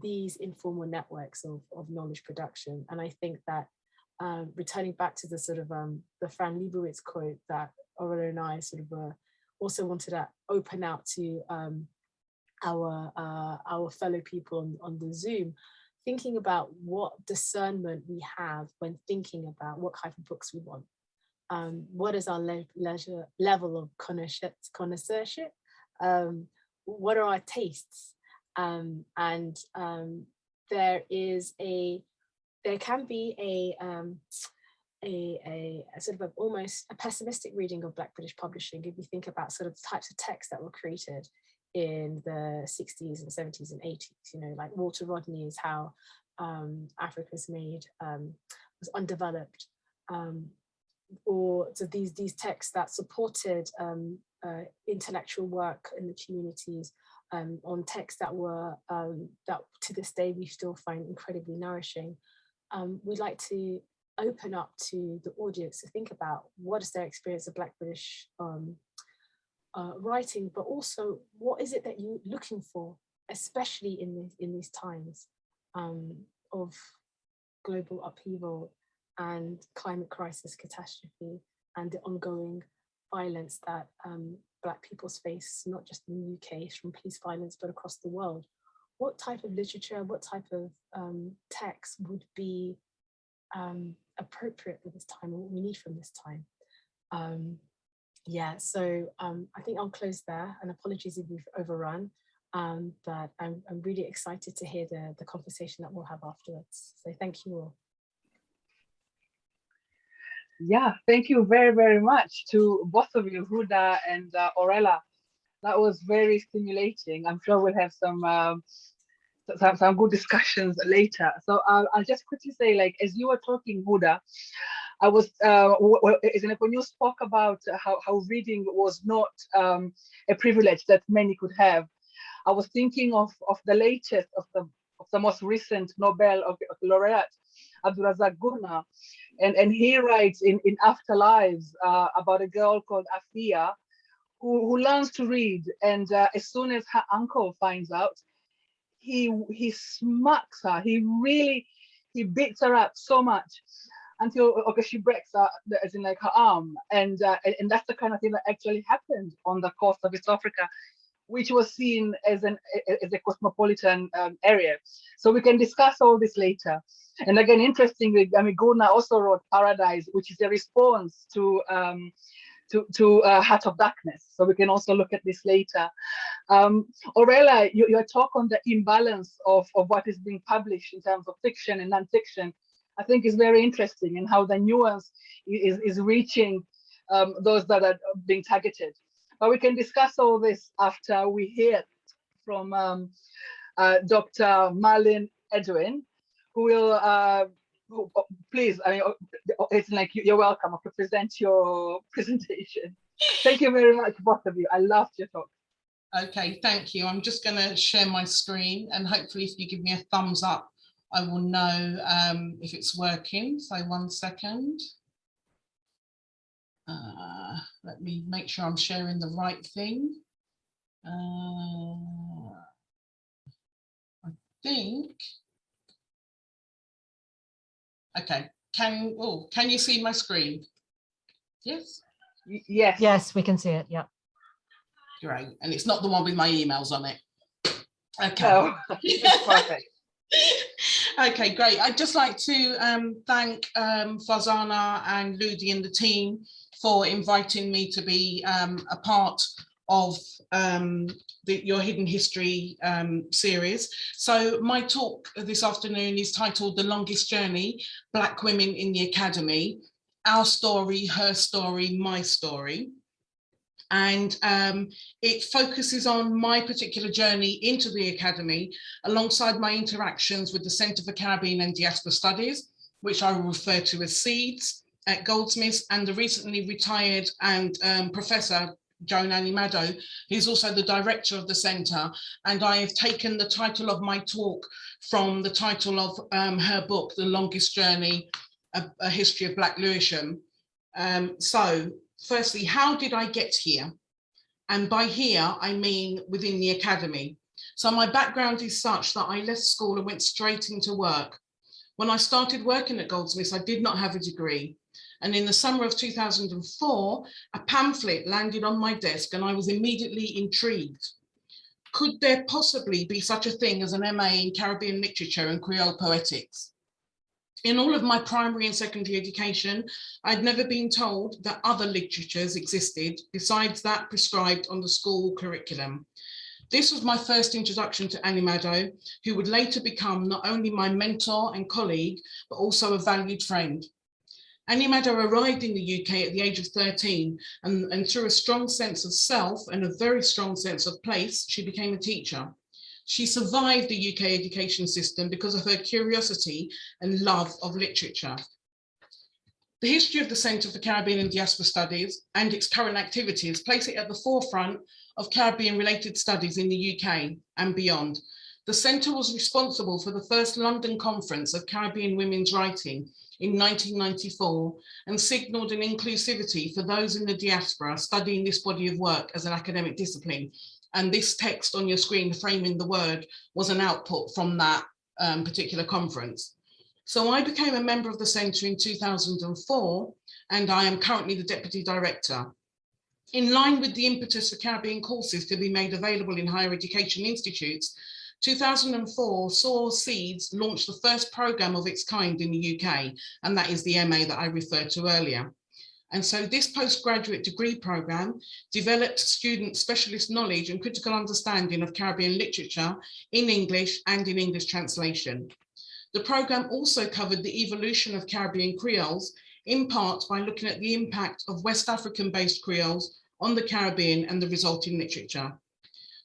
these informal networks of, of knowledge production. And I think that um, returning back to the sort of um, the Fran Lebowitz quote that Aurella and I sort of uh, also wanted to open out to um, our uh, our fellow people on, on the Zoom, thinking about what discernment we have when thinking about what type of books we want. Um, what is our le leisure level of connoisseurship, um, what are our tastes, um, and um, there is a, there can be a, um, a, a, a, sort of a, almost a pessimistic reading of Black British publishing if you think about sort of the types of texts that were created in the 60s and 70s and 80s, you know, like Walter Rodney is how um, Africa's made, um, was undeveloped. Um, or so these these texts that supported um, uh, intellectual work in the communities um, on texts that were um, that to this day we still find incredibly nourishing. Um, we'd like to open up to the audience to think about what is their experience of Black British um, uh, writing, but also what is it that you're looking for, especially in the, in these times um, of global upheaval and climate crisis catastrophe and the ongoing violence that um, Black peoples face, not just in the UK from police violence, but across the world. What type of literature, what type of um, text would be um, appropriate for this time, what we need from this time? Um, yeah, so um, I think I'll close there and apologies if we've overrun, um, but I'm, I'm really excited to hear the, the conversation that we'll have afterwards. So thank you all. Yeah, thank you very, very much to both of you, Huda and uh, Aurella. That was very stimulating. I'm sure we'll have some um, some, some good discussions later. So uh, I'll just quickly say, like, as you were talking, Huda, I was, uh, when you spoke about how, how reading was not um, a privilege that many could have, I was thinking of, of the latest, of the, of the most recent Nobel of, of laureate, Abdulrazak Gurnah, and, and he writes in, in Afterlives uh, about a girl called Afia who, who learns to read. And uh, as soon as her uncle finds out, he, he smacks her. He really, he beats her up so much until okay she breaks her as in like her arm. And uh, and that's the kind of thing that actually happened on the coast of east africa which was seen as an as a cosmopolitan um, area. So we can discuss all this later. And again, interestingly, I mean, Gurnah also wrote Paradise, which is a response to um, to, to uh, Heart of Darkness. So we can also look at this later. Um, Aurella, you, your talk on the imbalance of, of what is being published in terms of fiction and nonfiction, I think is very interesting and how the nuance is, is reaching um, those that are being targeted. But we can discuss all this after we hear from um, uh, Dr. Marlene Edwin, who will uh, please, I mean, oh, it's like you're welcome to present your presentation. Thank you very much, both of you. I loved your talk. Okay, thank you. I'm just going to share my screen and hopefully if you give me a thumbs up I will know um, if it's working. So one second. Uh, let me make sure I'm sharing the right thing. Uh, I think. Okay, can oh can you see my screen? Yes. Y- Yes. Yes, we can see it. Yeah. Great, and it's not the one with my emails on it. Okay. No, perfect. okay, great. I'd just like to um, thank um, Farzana and Ludi and the team for inviting me to be um, a part of um, the, your Hidden History um, series. So my talk this afternoon is titled The Longest Journey, Black Women in the Academy, Our Story, Her Story, My Story and um, it focuses on my particular journey into the Academy alongside my interactions with the Centre for Caribbean and Diaspora Studies, which I will refer to as SEEDS at Goldsmiths, and the recently retired and um, Professor Joan Anim-Addo, who's also the director of the centre. And I have taken the title of my talk from the title of um, her book, The Longest Journey, A, a History of Black Lewisham. Um, so firstly, how did I get here? And by here, I mean within the academy. So my background is such that I left school and went straight into work. When I started working at Goldsmiths, I did not have a degree. And in the summer of 2004, a pamphlet landed on my desk and I was immediately intrigued. Could there possibly be such a thing as an MA in Caribbean literature and Creole poetics? In all of my primary and secondary education, I'd never been told that other literatures existed besides that prescribed on the school curriculum. This was my first introduction to Anim-Addo, who would later become not only my mentor and colleague, but also a valued friend. Anim-Addo arrived in the UK at the age of 13 and, and through a strong sense of self and a very strong sense of place, she became a teacher. She survived the UK education system because of her curiosity and love of literature. The history of the Centre for Caribbean and Diaspora Studies and its current activities place it at the forefront of Caribbean related studies in the UK and beyond. The Centre was responsible for the first London Conference of Caribbean Women's Writing in 1994 and signalled an inclusivity for those in the diaspora studying this body of work as an academic discipline and this text on your screen, framing the word, was an output from that um, particular conference. So I became a member of the centre in 2004, and I am currently the deputy director. In line with the impetus for Caribbean courses to be made available in higher education institutes, 2004 saw Seeds launch the first programme of its kind in the UK, and that is the MA that I referred to earlier. And so this postgraduate degree programme developed student specialist knowledge and critical understanding of Caribbean literature in English and in English translation. The programme also covered the evolution of Caribbean Creoles, in part by looking at the impact of West African-based Creoles on the Caribbean and the resulting literature.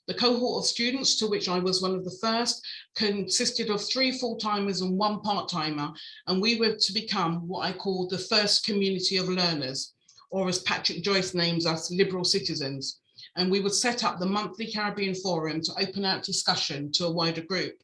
The cohort of students, to which I was one of the first, consisted of three full-timers and one part-timer, and we were to become what I call the first community of learners, or as Patrick Joyce names us, liberal citizens. And we would set up the monthly Caribbean Forum to open out discussion to a wider group.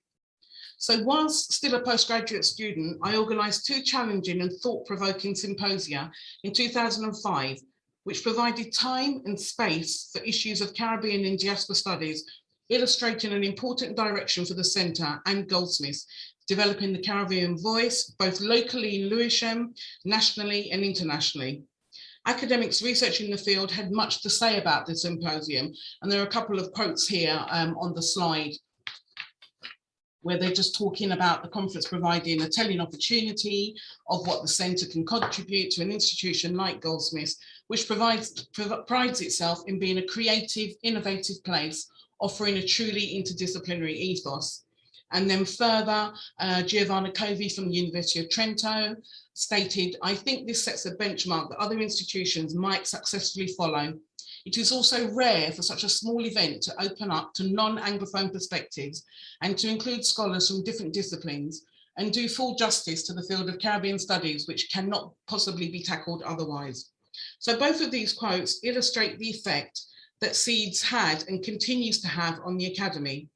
So whilst still a postgraduate student, I organised two challenging and thought-provoking symposia in 2005 which provided time and space for issues of Caribbean and diaspora studies, illustrating an important direction for the centre and Goldsmiths, developing the Caribbean voice, both locally in Lewisham, nationally and internationally. Academics researching the field had much to say about the symposium, and there are a couple of quotes here um, on the slide where they're just talking about the conference providing a telling opportunity of what the centre can contribute to an institution like Goldsmiths, which provides prides itself in being a creative, innovative place, offering a truly interdisciplinary ethos. And then further, uh, Giovanna Covi from the University of Trento stated, I think this sets a benchmark that other institutions might successfully follow. It is also rare for such a small event to open up to non-Anglophone perspectives and to include scholars from different disciplines and do full justice to the field of Caribbean studies, which cannot possibly be tackled otherwise. So both of these quotes illustrate the effect that SEEDS had and continues to have on the Academy.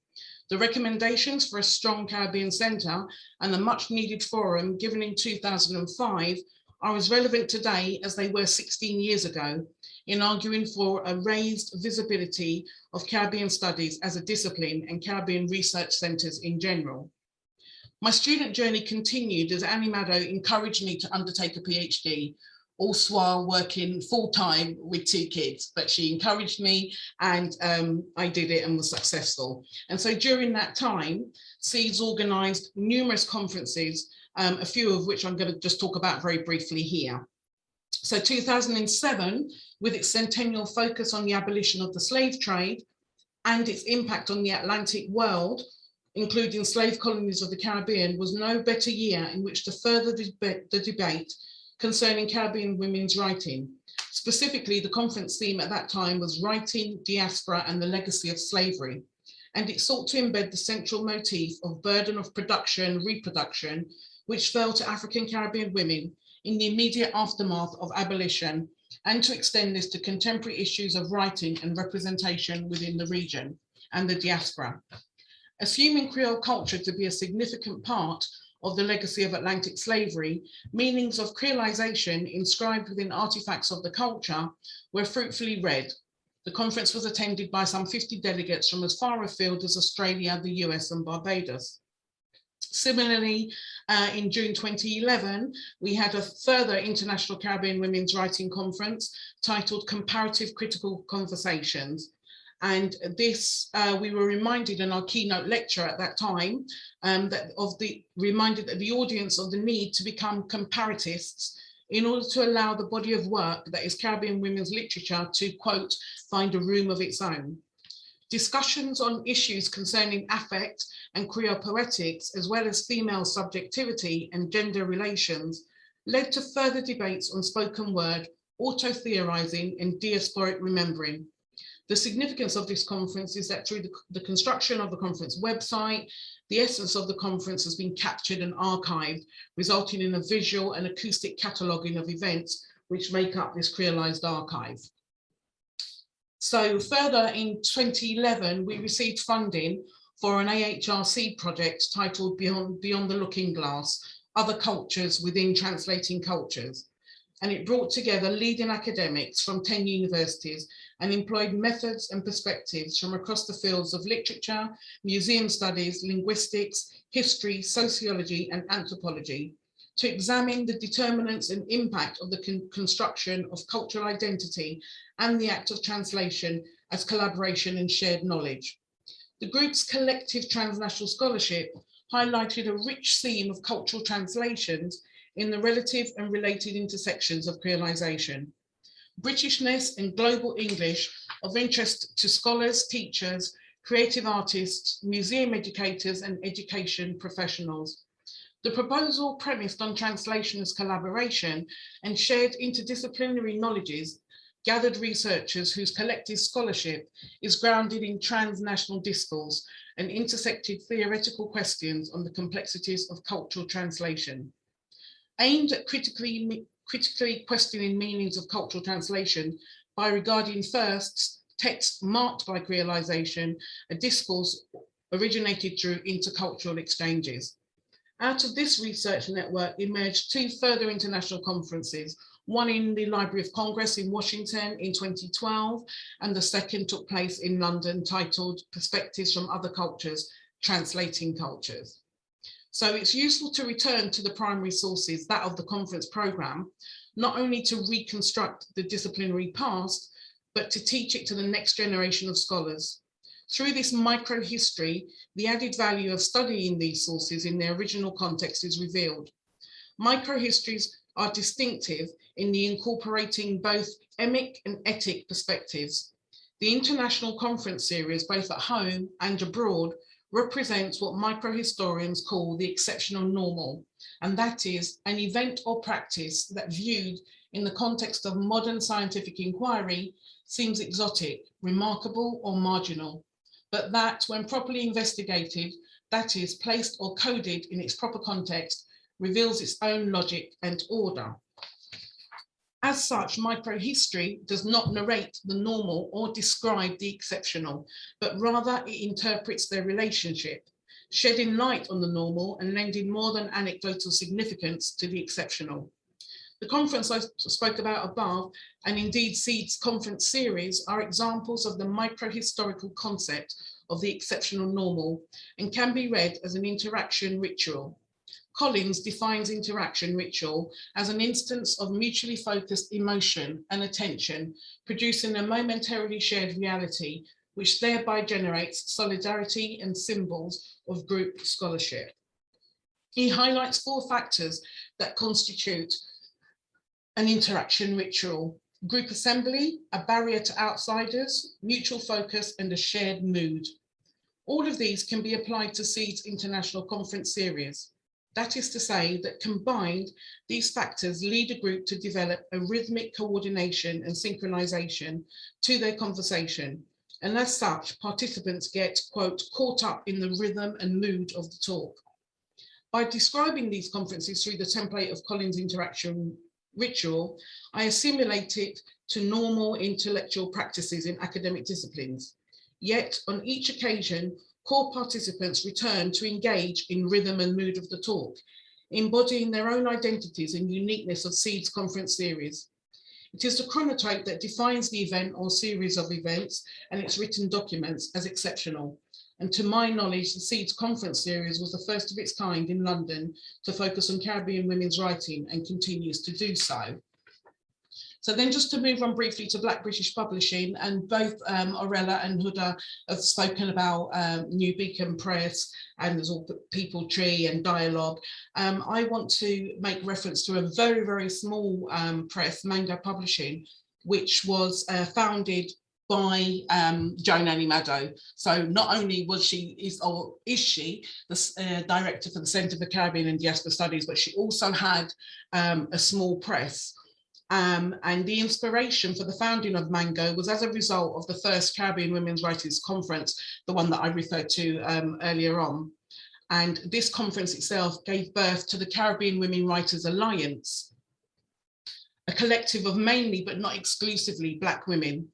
The recommendations for a strong Caribbean Centre and the much needed forum given in 2005 are as relevant today as they were 16 years ago in arguing for a raised visibility of Caribbean studies as a discipline and Caribbean research centres in general. My student journey continued as Anim-Addo encouraged me to undertake a PhD, also while working full time with two kids, but she encouraged me and um, I did it and was successful. And so during that time, SEEDS organised numerous conferences, um, a few of which I'm going to just talk about very briefly here. So 2007, with its centennial focus on the abolition of the slave trade and its impact on the Atlantic world, including slave colonies of the Caribbean, was no better year in which to further the debate concerning Caribbean women's writing. Specifically, the conference theme at that time was writing, diaspora and the legacy of slavery. And it sought to embed the central motif of burden of production, reproduction, which fell to African Caribbean women in the immediate aftermath of abolition and to extend this to contemporary issues of writing and representation within the region and the diaspora. Assuming Creole culture to be a significant part of the legacy of Atlantic slavery, meanings of creolization inscribed within artifacts of the culture were fruitfully read. The conference was attended by some 50 delegates from as far afield as Australia, the US and Barbados. Similarly, uh, in June 2011, we had a further International Caribbean Women's Writing Conference titled Comparative Critical Conversations, and this, uh, we were reminded in our keynote lecture at that time, um, that of the reminded the audience of the need to become comparatists in order to allow the body of work that is Caribbean women's literature to quote, find a room of its own. Discussions on issues concerning affect and Creole poetics, as well as female subjectivity and gender relations, led to further debates on spoken word, auto-theorizing and diasporic remembering. The significance of this conference is that through the, the construction of the conference website, the essence of the conference has been captured and archived, resulting in a visual and acoustic cataloguing of events which make up this creolized archive. So further in 2011, we received funding for an AHRC project titled Beyond, Beyond the Looking Glass, Other Cultures Within Translating Cultures. And it brought together leading academics from 10 universities and employed methods and perspectives from across the fields of literature, museum studies, linguistics, history, sociology and anthropology to examine the determinants and impact of the con construction of cultural identity and the act of translation as collaboration and shared knowledge. The group's collective transnational scholarship highlighted a rich theme of cultural translations in the relative and related intersections of creolization. Britishness and global English of interest to scholars, teachers, creative artists, museum educators and education professionals. The proposal premised on translation as collaboration and shared interdisciplinary knowledges gathered researchers whose collective scholarship is grounded in transnational discourse and intersected theoretical questions on the complexities of cultural translation. Aimed at critically critically questioning meanings of cultural translation by regarding first texts marked by creolization, a discourse originated through intercultural exchanges. Out of this research network emerged two further international conferences, one in the Library of Congress in Washington in 2012, and the second took place in London titled Perspectives from Other Cultures, Translating Cultures. So it's useful to return to the primary sources, that of the conference program, not only to reconstruct the disciplinary past, but to teach it to the next generation of scholars. Through this micro-history, the added value of studying these sources in their original context is revealed. Micro-histories are distinctive in the incorporating both emic and etic perspectives. The international conference series, both at home and abroad, represents what microhistorians call the exceptional normal, and that is an event or practice that viewed in the context of modern scientific inquiry seems exotic, remarkable or marginal, but that when properly investigated, that is placed or coded in its proper context, reveals its own logic and order. As such, microhistory does not narrate the normal or describe the exceptional, but rather it interprets their relationship, shedding light on the normal and lending more than anecdotal significance to the exceptional. The conference I spoke about above, and indeed SEED's conference series, are examples of the microhistorical concept of the exceptional normal and can be read as an interaction ritual. Collins defines interaction ritual as an instance of mutually focused emotion and attention, producing a momentarily shared reality, which thereby generates solidarity and symbols of group scholarship. He highlights four factors that constitute an interaction ritual, group assembly, a barrier to outsiders, mutual focus, and a shared mood. All of these can be applied to SEED's International Conference Series. That is to say that combined, these factors lead a group to develop a rhythmic coordination and synchronization to their conversation. And as such, participants get, quote, caught up in the rhythm and mood of the talk. By describing these conferences through the template of Collins' interaction ritual, I assimilate it to normal intellectual practices in academic disciplines. Yet on each occasion, core participants return to engage in rhythm and mood of the talk, embodying their own identities and uniqueness of SEED's conference series. It is the chronotope that defines the event or series of events and its written documents as exceptional. And to my knowledge, the SEED's conference series was the first of its kind in London to focus on Caribbean women's writing and continues to do so. So then just to move on briefly to Black British Publishing, and both um, Aurella and Huda have spoken about um, New Beacon Press and there's all Peepal Tree and Dialogue. Um, I want to make reference to a very, very small um, press, Mango Publishing, which was uh, founded by um, Joan Anim-Addo. So not only was she is or is she the uh, director for the Centre for Caribbean and Diaspora Studies, but she also had um, a small press um, and the inspiration for the founding of Mango was as a result of the first Caribbean Women's Writers Conference, the one that I referred to um, earlier on. And this conference itself gave birth to the Caribbean Women Writers Alliance, a collective of mainly but not exclusively Black women.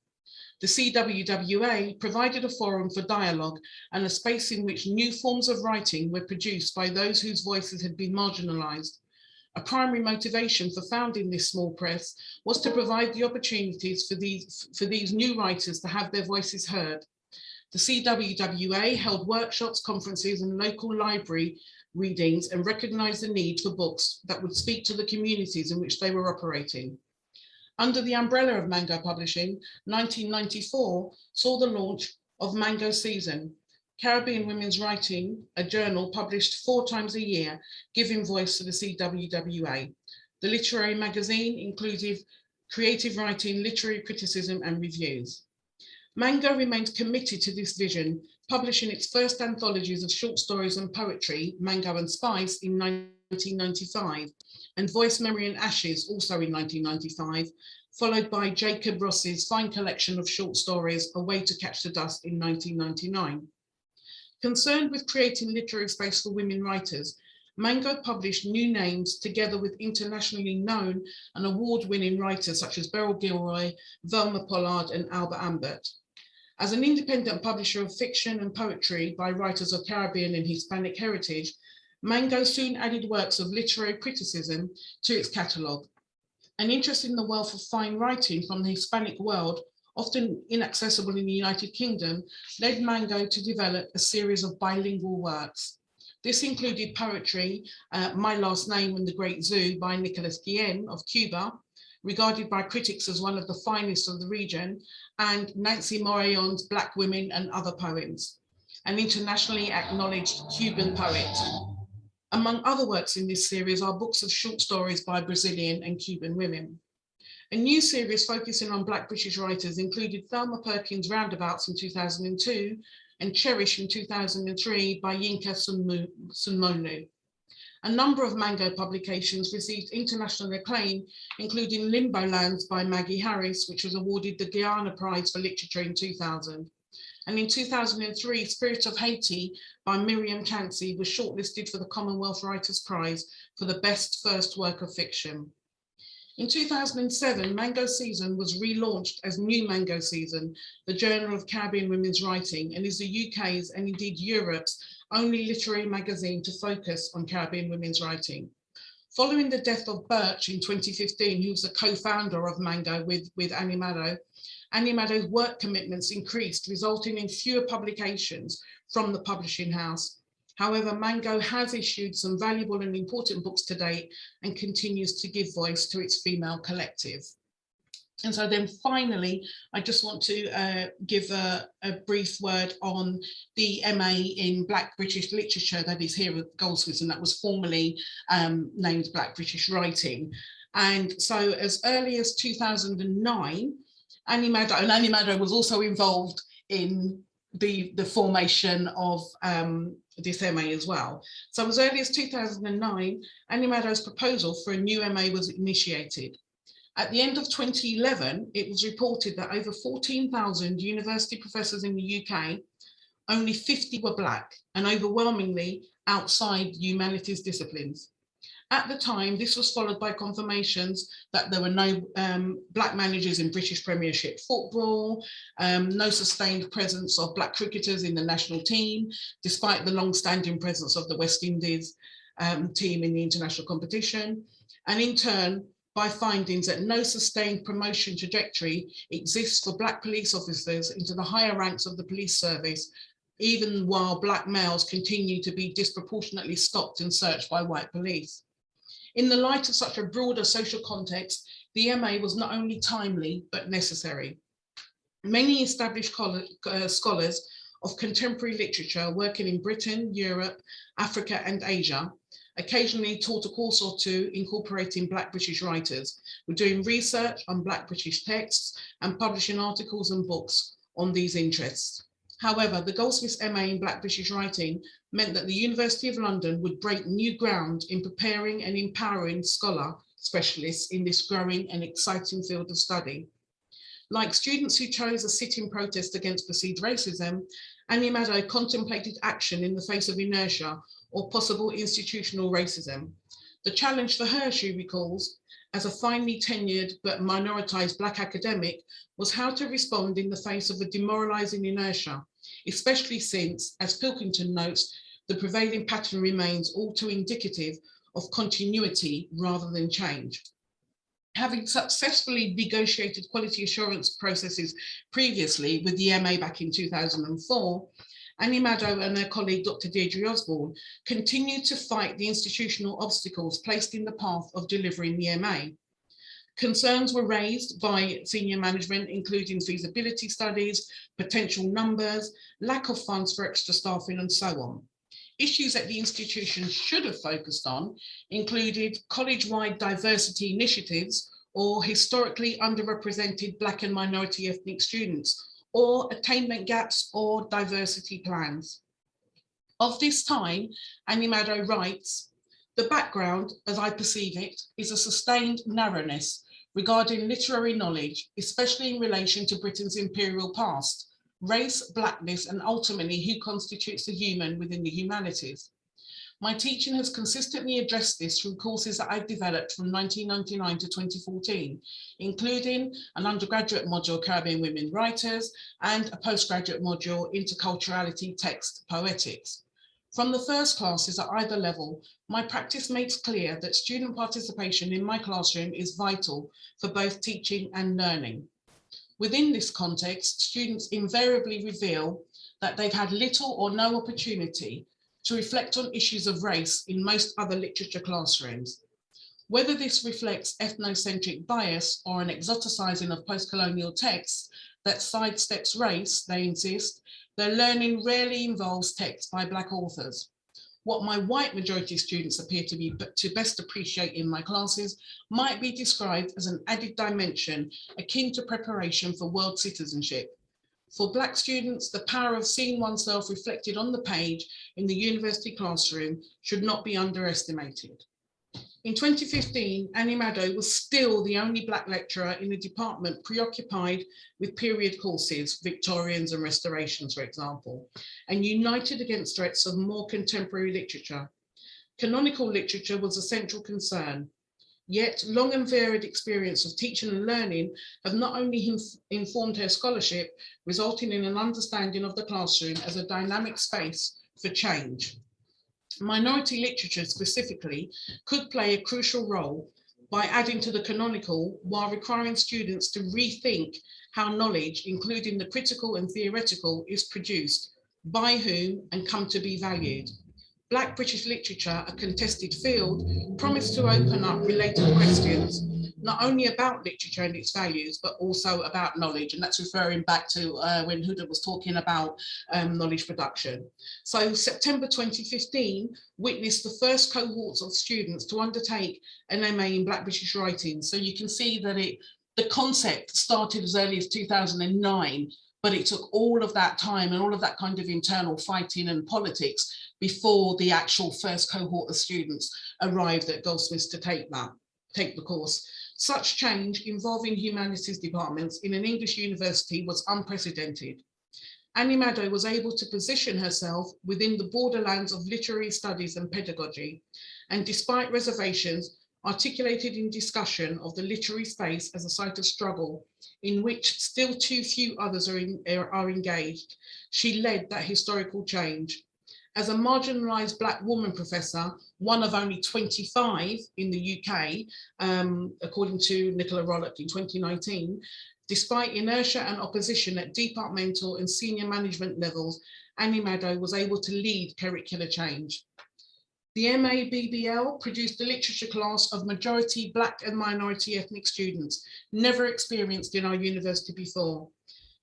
The CWWA provided a forum for dialogue and a space in which new forms of writing were produced by those whose voices had been marginalized a primary motivation for founding this small press was to provide the opportunities for these, for these new writers to have their voices heard. The CWWA held workshops, conferences and local library readings and recognised the need for books that would speak to the communities in which they were operating. Under the umbrella of Mango Publishing, 1994 saw the launch of Mango Season, Caribbean Women's Writing, a journal published four times a year, giving voice to the CWWA. The literary magazine included creative writing, literary criticism and reviews. Mango remained committed to this vision, publishing its first anthologies of short stories and poetry, Mango and Spice, in 1995, and Voice, Memory and Ashes, also in 1995, followed by Jacob Ross's fine collection of short stories, A Way to Catch the Dust in 1999. Concerned with creating literary space for women writers, Mango published new names together with internationally known and award-winning writers such as Beryl Gilroy, Velma Pollard and Alba Ambert. As an independent publisher of fiction and poetry by writers of Caribbean and Hispanic heritage, Mango soon added works of literary criticism to its catalogue. An interest in the wealth of fine writing from the Hispanic world often inaccessible in the United Kingdom, led Mango to develop a series of bilingual works. This included poetry, uh, My Last Name and the Great Zoo by Nicolas Guillen of Cuba, regarded by critics as one of the finest of the region, and Nancy Morejon's Black Women and Other Poems, an internationally acknowledged Cuban poet. Among other works in this series are books of short stories by Brazilian and Cuban women. A new series focusing on Black British writers included Thelma Perkins' Roundabouts in 2002 and Cherish in 2003 by Yinka Sunmonu. A number of Mango publications received international acclaim, including Limbo Lands by Maggie Harris, which was awarded the Guyana Prize for Literature in 2000. And in 2003, Spirit of Haiti by Myriam Chancy was shortlisted for the Commonwealth Writers' Prize for the best first work of fiction. In 2007, Mango Season was relaunched as New Mango Season, the Journal of Caribbean Women's Writing, and is the UK's and indeed Europe's only literary magazine to focus on Caribbean women's writing. Following the death of Birch in 2015, who was the co-founder of Mango with, with Anim-Addo, Annie Maddow's work commitments increased, resulting in fewer publications from the publishing house. However, Mango has issued some valuable and important books to date and continues to give voice to its female collective. And so then finally, I just want to uh, give a, a, brief word on the MA in Black British Literature that is here at Goldsmiths and that was formerly um, named Black British Writing. And so as early as 2009, Anim-Addo, and Anim-Addo was also involved in the, the formation of um, this MA as well. So as early as 2009, Anim-Addo's proposal for a new MA was initiated. At the end of 2011, it was reported that over 14,000 university professors in the UK, only 50 were black and overwhelmingly outside humanities disciplines. At the time, this was followed by confirmations that there were no um, black managers in British Premiership football, um, no sustained presence of black cricketers in the national team, despite the long-standing presence of the West Indies um, team in the international competition. And in turn, by findings that no sustained promotion trajectory exists for black police officers into the higher ranks of the police service, even while black males continue to be disproportionately stopped and searched by white police. In the light of such a broader social context, the MA was not only timely, but necessary. Many established uh, scholars of contemporary literature working in Britain, Europe, Africa and Asia occasionally taught a course or two incorporating Black British writers. We're doing research on Black British texts and publishing articles and books on these interests. However, the Goldsmiths MA in Black British writing meant that the University of London would break new ground in preparing and empowering scholar specialists in this growing and exciting field of study. Like students who chose a sit-in protest against perceived racism, Anim-Addo contemplated action in the face of inertia or possible institutional racism. The challenge for her, she recalls, as a finely tenured but minoritized Black academic, was how to respond in the face of a demoralizing inertia, especially since, as Pilkington notes, the prevailing pattern remains all too indicative of continuity rather than change. Having successfully negotiated quality assurance processes previously with the MA back in 2004, Anim-Addo and her colleague, Dr. Deirdre Osborne, continue to fight the institutional obstacles placed in the path of delivering the MA. Concerns were raised by senior management, including feasibility studies, potential numbers, lack of funds for extra staffing and so on. Issues that the institution should have focused on included college-wide diversity initiatives or historically underrepresented Black and minority ethnic students or attainment gaps or diversity plans. Of this time, Anim-Addo writes, the background, as I perceive it, is a sustained narrowness regarding literary knowledge, especially in relation to Britain's imperial past, race, blackness, and ultimately who constitutes the human within the humanities. My teaching has consistently addressed this through courses that I've developed from 1999 to 2014, including an undergraduate module, Caribbean Women Writers, and a postgraduate module, Interculturality Text Poetics. From the first classes at either level, my practice makes clear that student participation in my classroom is vital for both teaching and learning. Within this context, students invariably reveal that they've had little or no opportunity to reflect on issues of race in most other literature classrooms. Whether this reflects ethnocentric bias or an exoticizing of post-colonial texts that sidesteps race, they insist, their learning rarely involves texts by Black authors. What my white majority students appear to be to best appreciate in my classes might be described as an added dimension akin to preparation for world citizenship for Black students, the power of seeing oneself reflected on the page in the university classroom should not be underestimated. In 2015, Anim-Addo was still the only Black lecturer in the department preoccupied with period courses, Victorians and Restorations, for example, and united against threats of more contemporary literature. Canonical literature was a central concern. Yet long and varied experience of teaching and learning have not only informed her scholarship, resulting in an understanding of the classroom as a dynamic space for change. Minority literature specifically could play a crucial role by adding to the canonical while requiring students to rethink how knowledge, including the critical and theoretical, is produced, by whom and come to be valued. Black British literature, a contested field, promised to open up related questions, not only about literature and its values, but also about knowledge. And that's referring back to uh, when Huda was talking about um, knowledge production. So September 2015 witnessed the first cohorts of students to undertake an MA in Black British writing. So you can see that it the concept started as early as 2009, but it took all of that time and all of that kind of internal fighting and politics before the actual first cohort of students arrived at Goldsmiths to take that, take the course. Such change involving humanities departments in an English university was unprecedented. Anim-Addo was able to position herself within the borderlands of literary studies and pedagogy, and despite reservations, articulated in discussion of the literary space as a site of struggle in which still too few others are, in, are engaged, she led that historical change. As a marginalised Black woman professor, one of only 25 in the UK, um, according to Nicola Rollock in 2019, despite inertia and opposition at departmental and senior management levels, Anim-Addo was able to lead curricular change. The MABBL produced a literature class of majority Black and minority ethnic students, never experienced in our university before.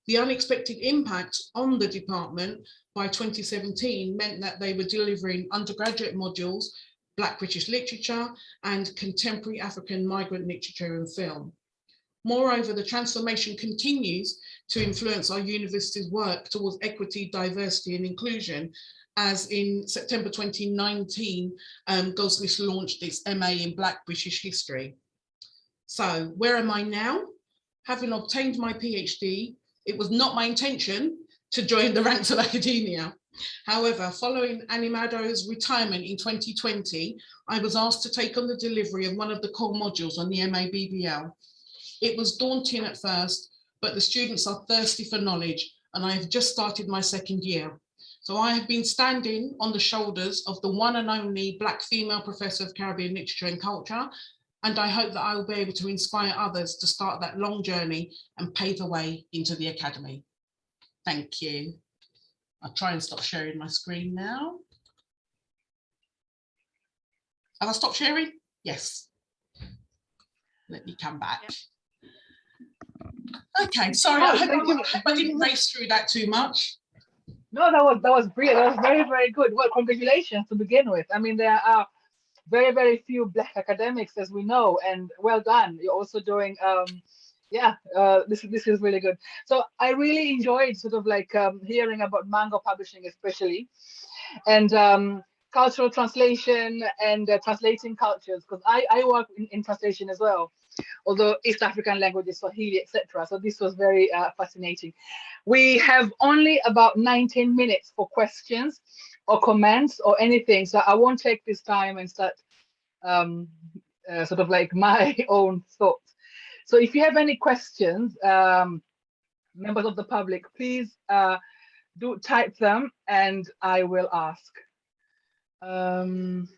The unexpected impact on the department by 2017 meant that they were delivering undergraduate modules, Black British literature and contemporary African migrant literature and film. Moreover, the transformation continues to influence our university's work towards equity, diversity and inclusion as in September 2019, um, Goldsmiths launched its MA in Black British History. So where am I now? Having obtained my PhD, it was not my intention to join the ranks of academia. However, following Anim-Addo's retirement in 2020, I was asked to take on the delivery of one of the core modules on the MA BBL. It was daunting at first, but the students are thirsty for knowledge and I have just started my second year. So I have been standing on the shoulders of the one and only Black female professor of Caribbean literature and culture, and I hope that I will be able to inspire others to start that long journey and pave the way into the academy. Thank you. I'll try and stop sharing my screen now. Have I stopped sharing? Yes. Let me come back. Okay, sorry, I, Oh, hope thank you. I, I didn't race through that too much. No, that was that was brilliant. That was very very good. Well, congratulations to begin with. I mean, there are very very few black academics, as we know, and well done. You're also doing, um, yeah, uh, this is this is really good. So I really enjoyed sort of like um, hearing about Mango Publishing, especially, and um, cultural translation and uh, translating cultures, because I I work in, in translation as well although East African languages, Swahili, etc. So this was very uh, fascinating. We have only about 19 minutes for questions or comments or anything. So I won't take this time and start um, uh, sort of like my own thoughts. So if you have any questions, um, members of the public, please uh, do type them and I will ask. Um,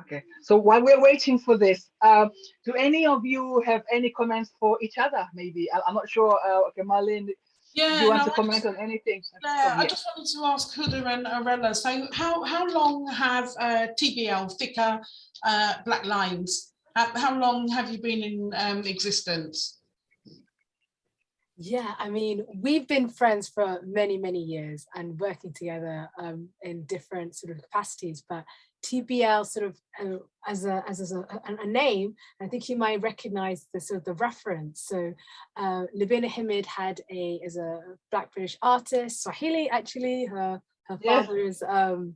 Okay, so while we're waiting for this, uh, do any of you have any comments for each other? Maybe I, am not sure. Uh, okay, Marlene, Yeah, do you want no, to I comment just- on anything? Yeah, I just wanted to ask Huda and Aurella, so how, how long have uh, TBL, thicker uh, black lines, how, how long have you been in um, existence? Yeah, I mean, we've been friends for many, many years and working together um, in different sort of capacities, but TBL sort of uh, as a as, a, a, a name, I think you might recognize the sort of the reference. So uh, Himid had a as a Black British artist, Swahili actually, her her father is um,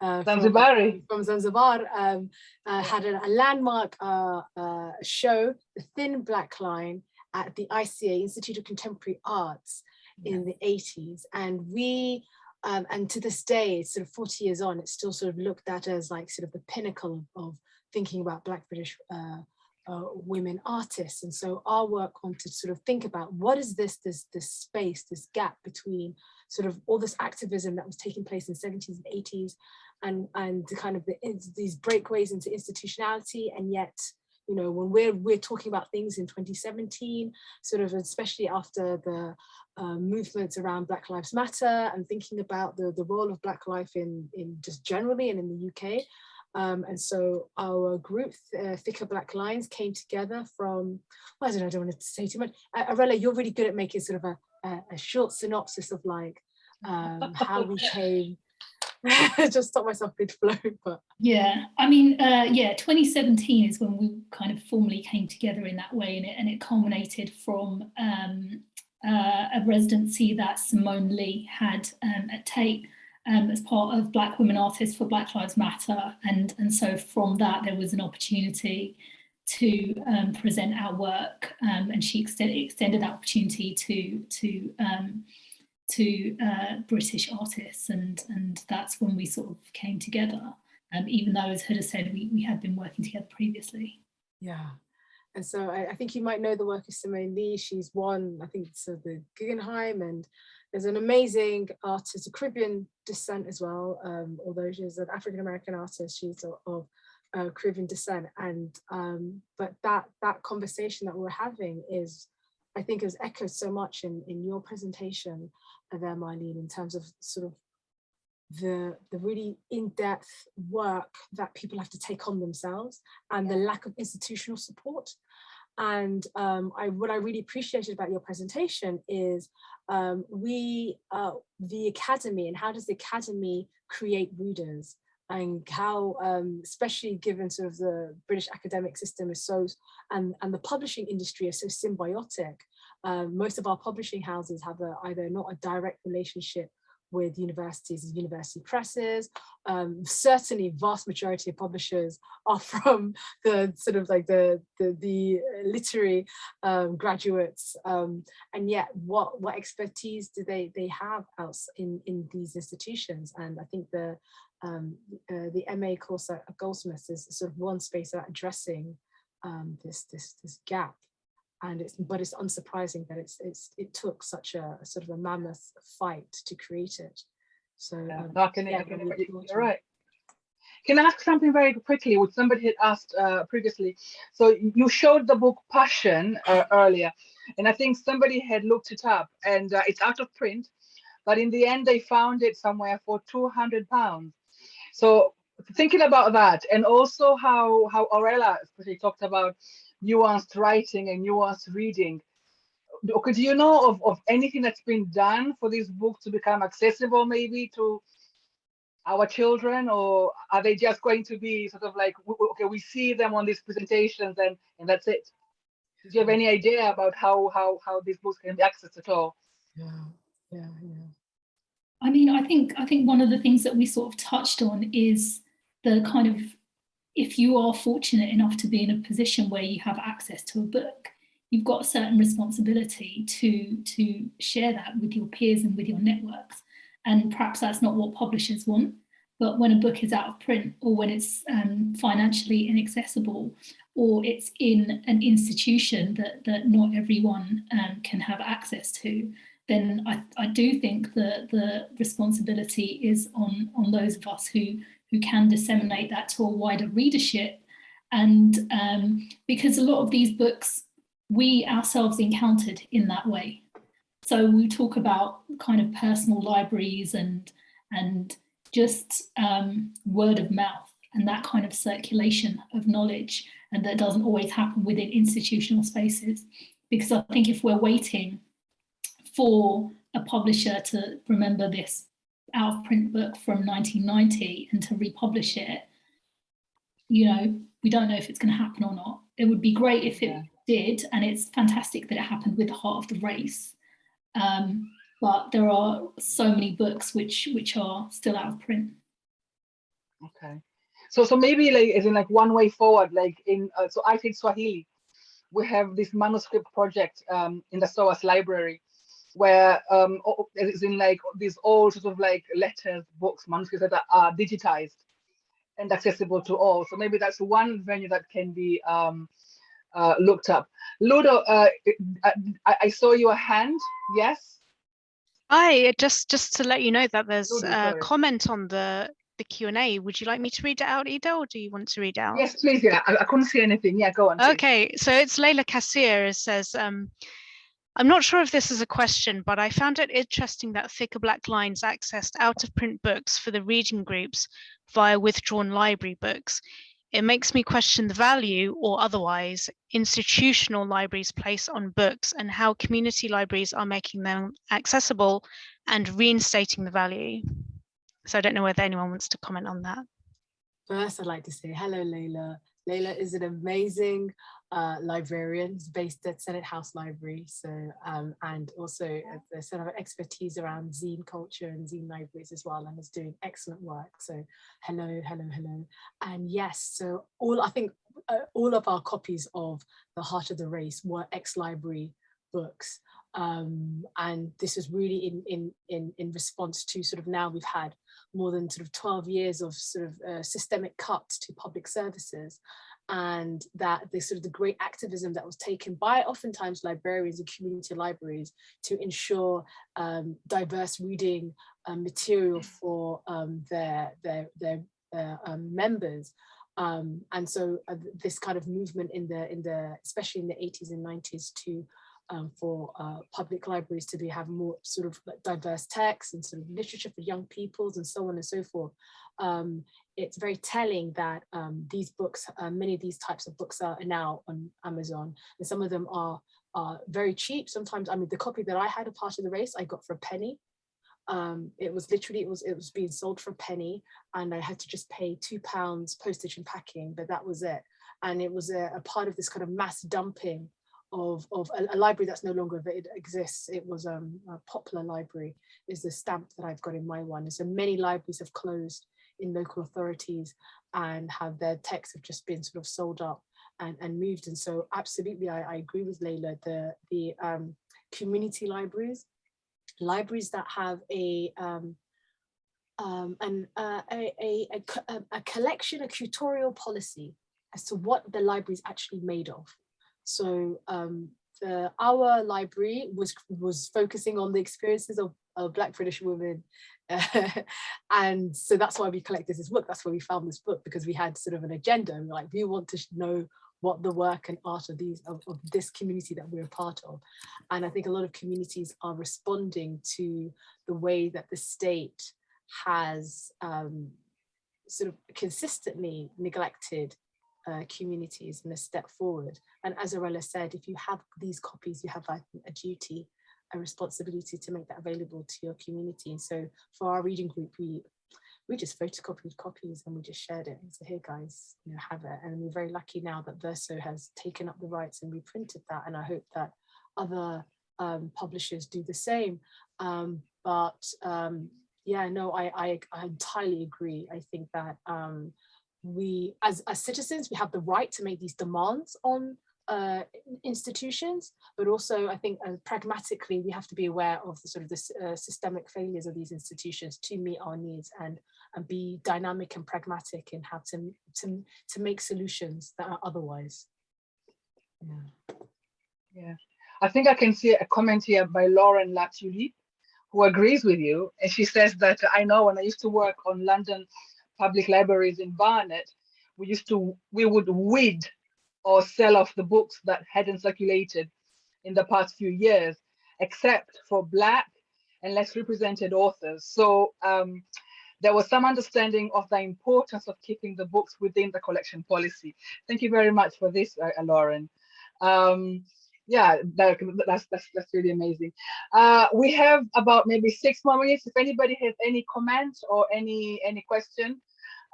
uh, from- Zanzibari. from Zanzibar, um, uh, had a, a landmark uh, uh, show, The Thin Black Line, at the ICA, Institute of Contemporary Arts, in the 80s. And we Um, and to this day, sort of 40 years on, it's still sort of looked at as like sort of the pinnacle of, of thinking about Black British uh, uh, women artists. And so our work wanted to sort of think about what is this, this, this space, this gap between sort of all this activism that was taking place in the 70s and 80s and, and kind of the, these breakaways into institutionality and yet you know, when we're we're talking about things in 2017, sort of especially after the uh, movements around Black Lives Matter and thinking about the, the role of Black life in, in just generally and in the UK. Um, and so our group, uh, Thicker Black Lines, came together from, well, I don't know, I don't want to say too much. Uh, Aurella, you're really good at making sort of a, a, a short synopsis of like um, how we came just stop myself mid flow but yeah i mean uh yeah 2017 is when we kind of formally came together in that way and it, and it culminated from um uh, a residency that Simone Leigh had um, at tate um, as part of black women artists for black lives matter. And and so from that there was an opportunity to um, present our work um, and she extended, extended that opportunity to to um, to uh, British artists and and that's when we sort of came together um, even though as Huda said we, we had been working together previously. Yeah. And so I, I think you might know the work of Simone Leigh. She's won I think it's uh, the Guggenheim and there's an amazing artist of Caribbean descent as well um, although she's an African-American artist she's of, of uh, Caribbean descent. And um, but that that conversation that we're having is I think has echoed so much in, in your presentation there, Marlene, in terms of sort of the, the really in-depth work that people have to take on themselves and the lack of institutional support. And um, I, what I really appreciated about your presentation is um, we, uh, the Academy, and how does the Academy create readers? And how, um, especially given sort of the British academic system is so, and, and the publishing industry is so symbiotic. Um, most of our publishing houses have a, either not a direct relationship with universities and university presses. Um, certainly vast majority of publishers are from the sort of like the, the, the literary um, graduates. Um, and yet what, what expertise do they, they have else in, in these institutions? And I think the, um, uh, the MA course at Goldsmiths is sort of one space about addressing um, this, this, this gap. And it's, but it's unsurprising that it's, it's, it took such a, a sort of a mammoth fight to create it. So yeah, um, no, can, yeah, can, really you're right. Can I ask something very quickly, which somebody had asked uh, previously? So you showed the book Passion uh, earlier, and I think somebody had looked it up, and uh, it's out of print, but in the end they found it somewhere for 200 pounds. So thinking about that, and also how how Aurella especially talked about nuanced writing and nuanced reading. Okay, do you know of, of anything that's been done for this book to become accessible maybe to our children or are they just going to be sort of like okay we see them on these presentations and and that's it? Do you have any idea about how how how these books can be accessed at all? Yeah yeah yeah I mean, I think I think one of the things that we sort of touched on is the kind of if you are fortunate enough to be in a position where you have access to a book, you've got a certain responsibility to to share that with your peers and with your networks. And perhaps that's not what publishers want, but when a book is out of print or when it's um, financially inaccessible or it's in an institution that, that not everyone um, can have access to, then I, I do think that the responsibility is on, on those of us who, who can disseminate that to a wider readership. And um, because a lot of these books, we ourselves encountered in that way. So we talk about kind of personal libraries and, and just um, word of mouth and that kind of circulation of knowledge. And that doesn't always happen within institutional spaces. Because I think if we're waiting for a publisher to remember this out of print book from 1990 and to republish it, you know, we don't know if it's going to happen or not. It would be great if it yeah. did, and it's fantastic that it happened with the heart of the race. Um, but there are so many books which which are still out of print. Okay, so so maybe like as in like one way forward, like in uh, so I think Swahili, we have this manuscript project um, in the SOAS library, where um, it's in like these old sort of like letters, books, manuscripts that are digitized and accessible to all. So maybe that's one venue that can be um, uh, looked up. Ludo, uh, I, I, saw your hand. Yes. Hi, just just to let you know that there's Ludo, a comment on the the Q and A. Would you like me to read it out, Ida, or do you want to read it out? Yes, please. Yeah, I, I couldn't see anything. Yeah, go on. Please. Okay, so it's Leila Kassir. It says. Um, I'm not sure if this is a question, but I found it interesting that Thicker Black Lines accessed out of print books for the reading groups via withdrawn library books. It makes me question the value or otherwise institutional libraries place on books and how community libraries are making them accessible and reinstating the value. So I don't know whether anyone wants to comment on that. First, I'd like to say hello, Leila. Leila is an amazing uh, librarian based at Senate House Library. So, um, and also a sort of expertise around zine culture and zine libraries as well, and is doing excellent work. So hello, hello, hello. And yes, so all, I think uh, all of our copies of The Heart of the Race were ex-library books. Um, and this was really in, in, in, in response to sort of now we've had more than sort of 12 years of sort of uh, systemic cuts to public services and that the sort of the great activism that was taken by oftentimes librarians and community libraries to ensure um, diverse reading uh, material for um, their, their, their, their um, members. Um, and so uh, this kind of movement in the, in the, especially in the 80s and 90s to um, for uh, public libraries to be have more sort of diverse texts and sort of literature for young peoples and so on and so forth. Um, it's very telling that um, these books, uh, many of these types of books are now on Amazon and some of them are, are very cheap. Sometimes, I mean, the copy that I had a part of the race, I got for a penny. Um, it was literally, it was, it was being sold for a penny and I had to just pay two pounds postage and packing, but that was it. And it was a, a part of this kind of mass dumping of, of a, a, library that's no longer it exists. It was um, a popular library is the stamp that I've got in my one. And so many libraries have closed in local authorities and have their texts have just been sort of sold up and, and moved. And so absolutely, I, I agree with Leila, the, the um, community libraries, libraries that have a, um, um, an, uh, a, a, a, a collection, a curatorial policy as to what the library is actually made of. So um, the, our library was was focusing on the experiences of, of Black British women. and so that's why we collected this book. That's why we found this book because we had sort of an agenda. And we're like, we want to know what the work and art of these of, of this community that we're a part of. And I think a lot of communities are responding to the way that the state has um, sort of consistently neglected uh, communities and a step forward. And as Aurella said, if you have these copies, you have a, a duty, a responsibility to make that available to your community. And so for our reading group, we we just photocopied copies and we just shared it. So here guys, you know, have it. And we're very lucky now that Verso has taken up the rights and reprinted that. And I hope that other um, publishers do the same. Um, but um, yeah, no, I, I, I entirely agree. I think that um, we, as, as citizens, we have the right to make these demands on uh, institutions, but also I think uh, pragmatically we have to be aware of the sort of the uh, systemic failures of these institutions to meet our needs and and be dynamic and pragmatic in how to to to make solutions that are otherwise. Yeah, yeah. I think I can see a comment here by Lauren Latuli, who agrees with you, and she says that I know when I used to work on London public libraries in Barnet, we used to, we would weed or sell off the books that hadn't circulated in the past few years, except for Black and less represented authors. So um, there was some understanding of the importance of keeping the books within the collection policy. Thank you very much for this, uh, Lauren. Um, yeah, that, that's, that's, that's really amazing. Uh, we have about maybe six more minutes. If anybody has any comments or any, any question,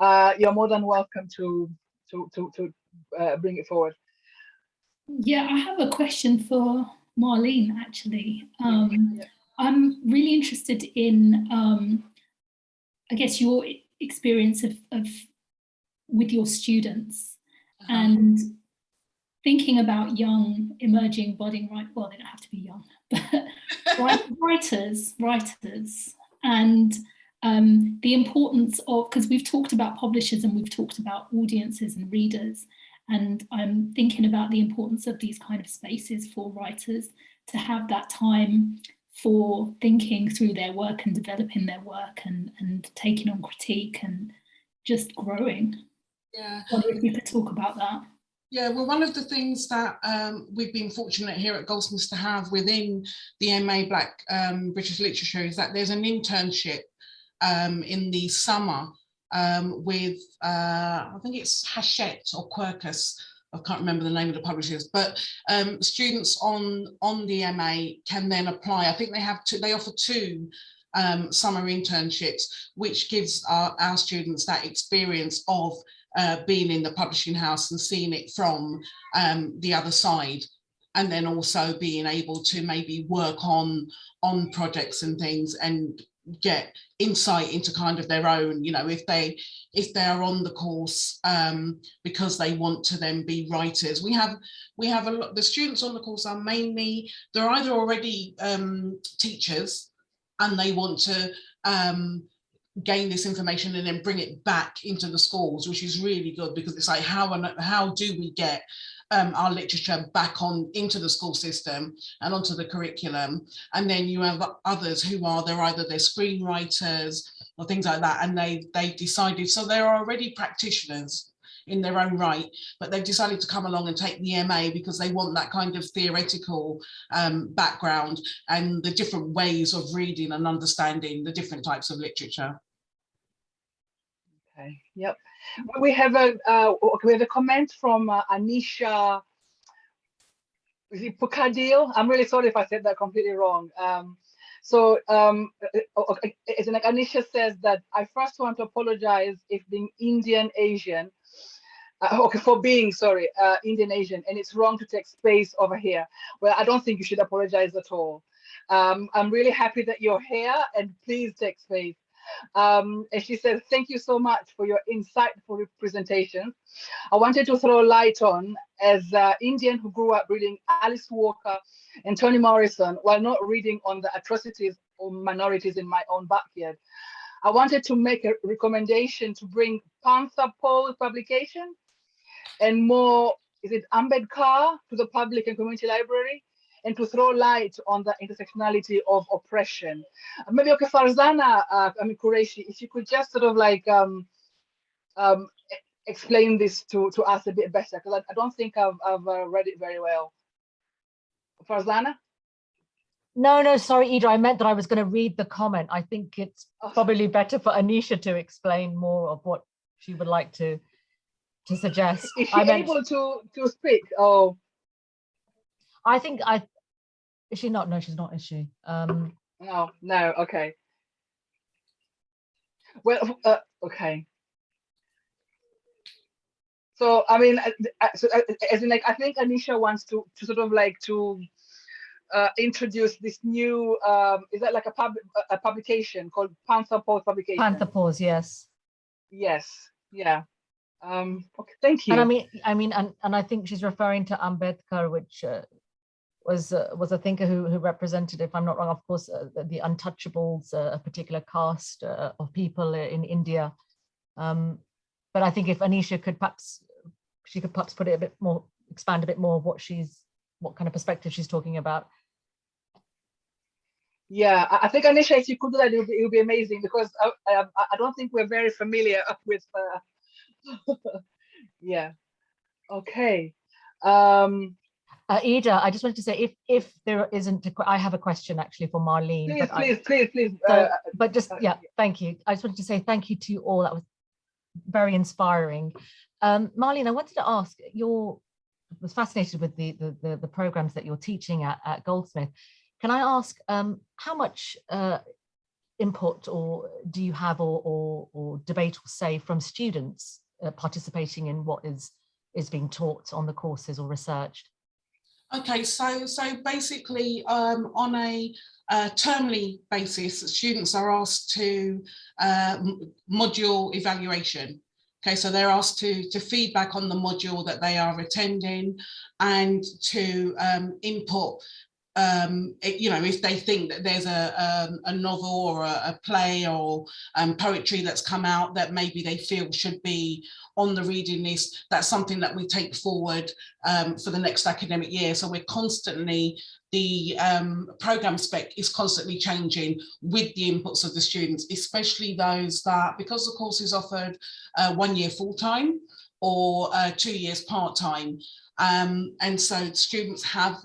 uh, you're more than welcome to to to to uh, bring it forward. Yeah, I have a question for Marlene. Actually, um, yeah. I'm really interested in, um, I guess, your experience of, of with your students uh -huh. and thinking about young emerging budding right well they don't have to be young but writers, writers, and um, the importance of, because we've talked about publishers and we've talked about audiences and readers, and I'm thinking about the importance of these kind of spaces for writers to have that time for thinking through their work and developing their work and, and taking on critique and just growing. Yeah. I wonder if we could talk about that. Yeah, well, one of the things that um, we've been fortunate here at Goldsmiths to have within the MA Black um, British Literature is that there's an internship um, in the summer um, with, uh, I think it's Hachette or Quercus, I can't remember the name of the publishers, but um, students on, on the MA can then apply. I think they have two, they offer two um, summer internships, which gives our, our students that experience of uh, being in the publishing house and seeing it from um, the other side and then also being able to maybe work on on projects and things and get insight into kind of their own you know if they if they're on the course um because they want to then be writers. We have we have a lot the students on the course are mainly they're either already um teachers and they want to um gain this information and then bring it back into the schools, which is really good because it's like how and how do we get um, our literature back on into the school system and onto the curriculum. And then you have others who are they're either they're screenwriters or things like that, and they they decided so they're already practitioners in their own right, but they've decided to come along and take the MA because they want that kind of theoretical um, background and the different ways of reading and understanding the different types of literature. Okay, yep. We have a uh, we have a comment from uh, Anisha is it Pukadil? I'm really sorry if I said that completely wrong. Um, so um, okay, it's like Anisha says that I first want to apologize if being Indian Asian, uh, okay, for being sorry, uh, Indian Asian, and it's wrong to take space over here. Well, I don't think you should apologize at all. Um, I'm really happy that you're here, and please take space. Um, and she says, thank you so much for your insightful presentation. I wanted to throw light on as an Indian who grew up reading Alice Walker and Toni Morrison while not reading on the atrocities of minorities in my own backyard. I wanted to make a recommendation to bring Panther Paul publication and more, is it Ambedkar to the public and community library and to throw light on the intersectionality of oppression. Maybe, okay, Farzana, uh, I mean, Qureshi, if you could just sort of like um, um, explain this to, to us a bit better, because I, I, don't think I've, I've uh, read it very well. Farzana? No, no, sorry, Ida, I meant that I was going to read the comment. I think it's oh. probably better for Anisha to explain more of what she would like to to suggest. Is she I meant, able to to speak? Oh, I think I is she not? No, she's not, is she? Um, no, no, okay. Well, uh, okay. So, I mean, so, as in like, I think Anisha wants to, to sort of like to uh, introduce this new, um, is that like a, pub, a publication called Panther Paws publication? Panther Paws, yes. Yes, yeah. Um, okay, thank you. And I mean, I mean, and, and I think she's referring to Ambedkar, which uh, was uh, was a thinker who, who represented, if I'm not wrong, of course, uh, the, the, untouchables, uh, a particular caste uh, of people in India. Um, but I think if Anisha could perhaps, she could perhaps put it a bit more, expand a bit more what she's, what kind of perspective she's talking about. Yeah, I think Anisha, if you could do that, it would be, it would be amazing because I, I, I, don't think we're very familiar with. Uh, yeah. Okay. Um, uh, Ida, I just wanted to say if if there isn't, a, I have a question actually for Marlene. Please, but please, I, please, please. So, uh, but just uh, yeah, thank you. I just wanted to say thank you to you all. That was very inspiring. Um, Marlene, I wanted to ask. You're was fascinated with the the the, the programs that you're teaching at, at Goldsmith. Can I ask um, how much uh, input or do you have or, or, or debate or say from students uh, participating in what is is being taught on the courses or researched? Okay, so so basically um, on a uh, termly basis, students are asked to uh, module evaluation. Okay, so they're asked to, to feedback on the module that they are attending and to um, input um, it, you know, if they think that there's a, um, a novel or a, a play or um, poetry that's come out that maybe they feel should be on the reading list, that's something that we take forward um, for the next academic year. So we're constantly, the um, program spec is constantly changing with the inputs of the students, especially those that, because the course is offered uh, one year full-time or uh, two years part-time. Um, and so students have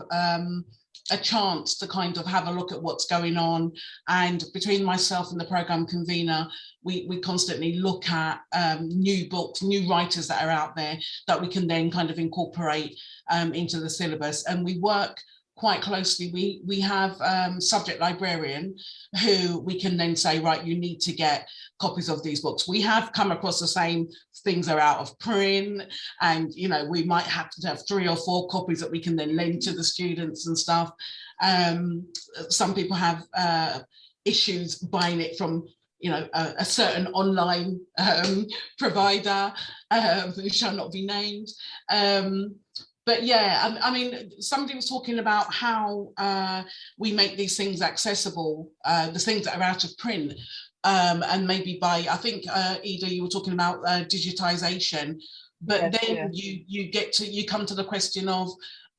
a chance to kind of have a look at what's going on. And between myself and the program convener, we, we constantly look at um, new books, new writers that are out there that we can then kind of incorporate um, into the syllabus. And we work quite closely. We, we have um, subject librarian who we can then say, right, you need to get copies of these books. We have come across the same things are out of print and, you know, we might have to have three or four copies that we can then lend to the students and stuff. Um, some people have uh, issues buying it from you know, a, a certain online um, provider um, who shall not be named. Um, but yeah, I, I, mean, somebody was talking about how uh, we make these things accessible, uh, the things that are out of print, um, and maybe by, I think, uh, Ida, you were talking about uh, digitization, but Yes, then yes. you you get to, you come to the question of,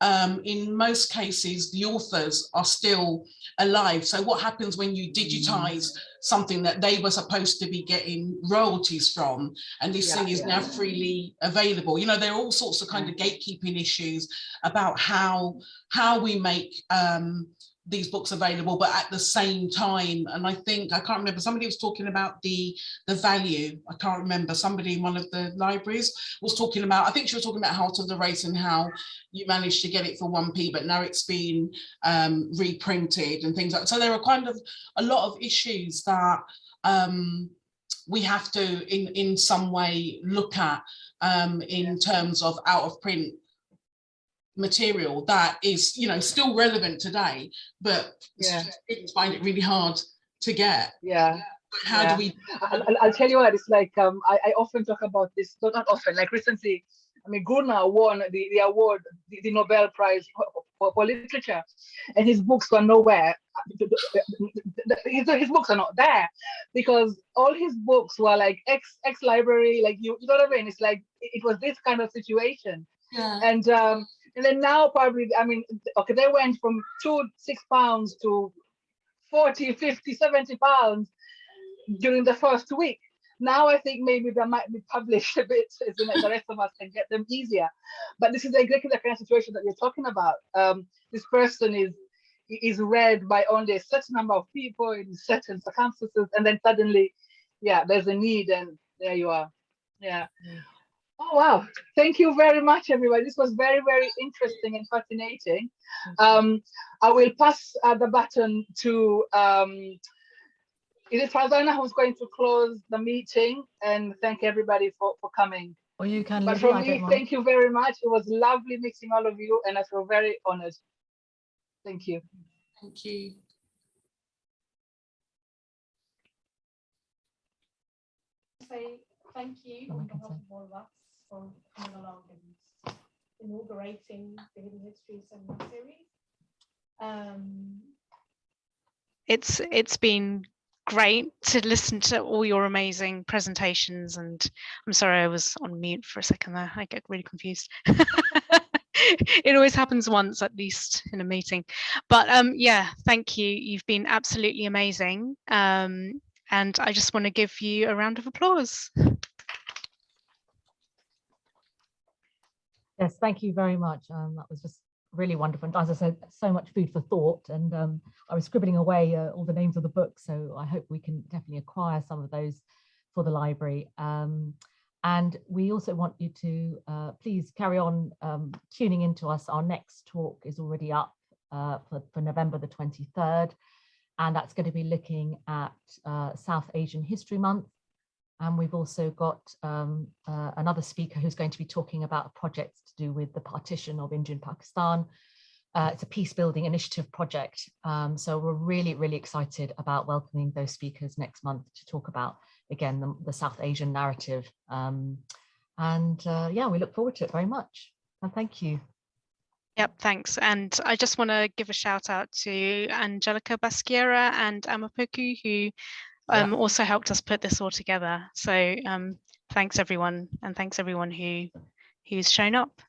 um, in most cases, the authors are still alive. So what happens when you digitize something that they were supposed to be getting royalties from, and this Yeah, thing is yeah. now freely available? You know, there are all sorts of kind of gatekeeping issues about how how we make um, these books available, but at the same time, and I think I can't remember. Somebody was talking about the the value. I can't remember. Somebody in one of the libraries was talking about. I think she was talking about Heart of the Race and how you managed to get it for 1p, but now it's been um, reprinted and things like so. There are kind of a lot of issues that um, we have to, in in some way, look at um, in terms of out of print material that is, you know, still relevant today, but Yeah. students find it really hard to get. Yeah. How Yeah. do we? I'll, I'll- tell you what, it's like, um, I, I often talk about this, no, not often, like recently, I mean, Gurnah won the, the award, the, the Nobel Prize for, for, literature, and his books were nowhere. His, his books are not there because all his books were like ex ex library, like you, you know what I mean? It's like it, it was this kind of situation, Yeah. and um, and then now probably, I mean, okay, they went from two six pounds to 40, 50, 70 pounds during the first week. Now I think maybe they might be published a bit so that the rest of us can get them easier. But this is exactly the kind of situation that you're talking about. Um, this person is is read by only a certain number of people in certain circumstances, and then suddenly, yeah, there's a need, and there you are. Yeah. Oh wow! Thank you very much, everybody. This was very, very interesting and fascinating. Um, I will pass uh, the baton to um, it is Farzana who's going to close the meeting and thank everybody for, for coming. Or you can, But Lydia, from me, thank you very much. It was lovely meeting all of you and I feel very honored. Thank you. Thank you. say thank you Oh, on behalf of all of us for coming along and inaugurating the Hidden History Seminar Series. Um, it's it's been great to listen to all your amazing presentations and I'm sorry I was on mute for a second there. I get really confused. It always happens once at least in a meeting. But um yeah thank you. You've been absolutely amazing. Um and I just want to give you a round of applause Yes, thank you very much. Um, that was just really wonderful. And as I said, so much food for thought. And um, I was scribbling away uh, all the names of the books, so I hope we can definitely acquire some of those for the library. Um, and we also want you to uh, please carry on um, tuning into us. Our next talk is already up uh, for, for November the 23rd. And that's going to be looking at uh, South Asian History Month. And we've also got um, uh, another speaker who's going to be talking about a project to do with the partition of India and Pakistan. Uh, it's a peace building initiative project. Um, so we're really, really excited about welcoming those speakers next month to talk about, again, the, the South Asian narrative. Um, and uh, yeah, we look forward to it very much. And thank you. Yep, thanks. And I just want to give a shout out to Angelica Basquiera and Amapoku, who um, also helped us put this all together. So um, thanks everyone, and thanks everyone who who's shown up.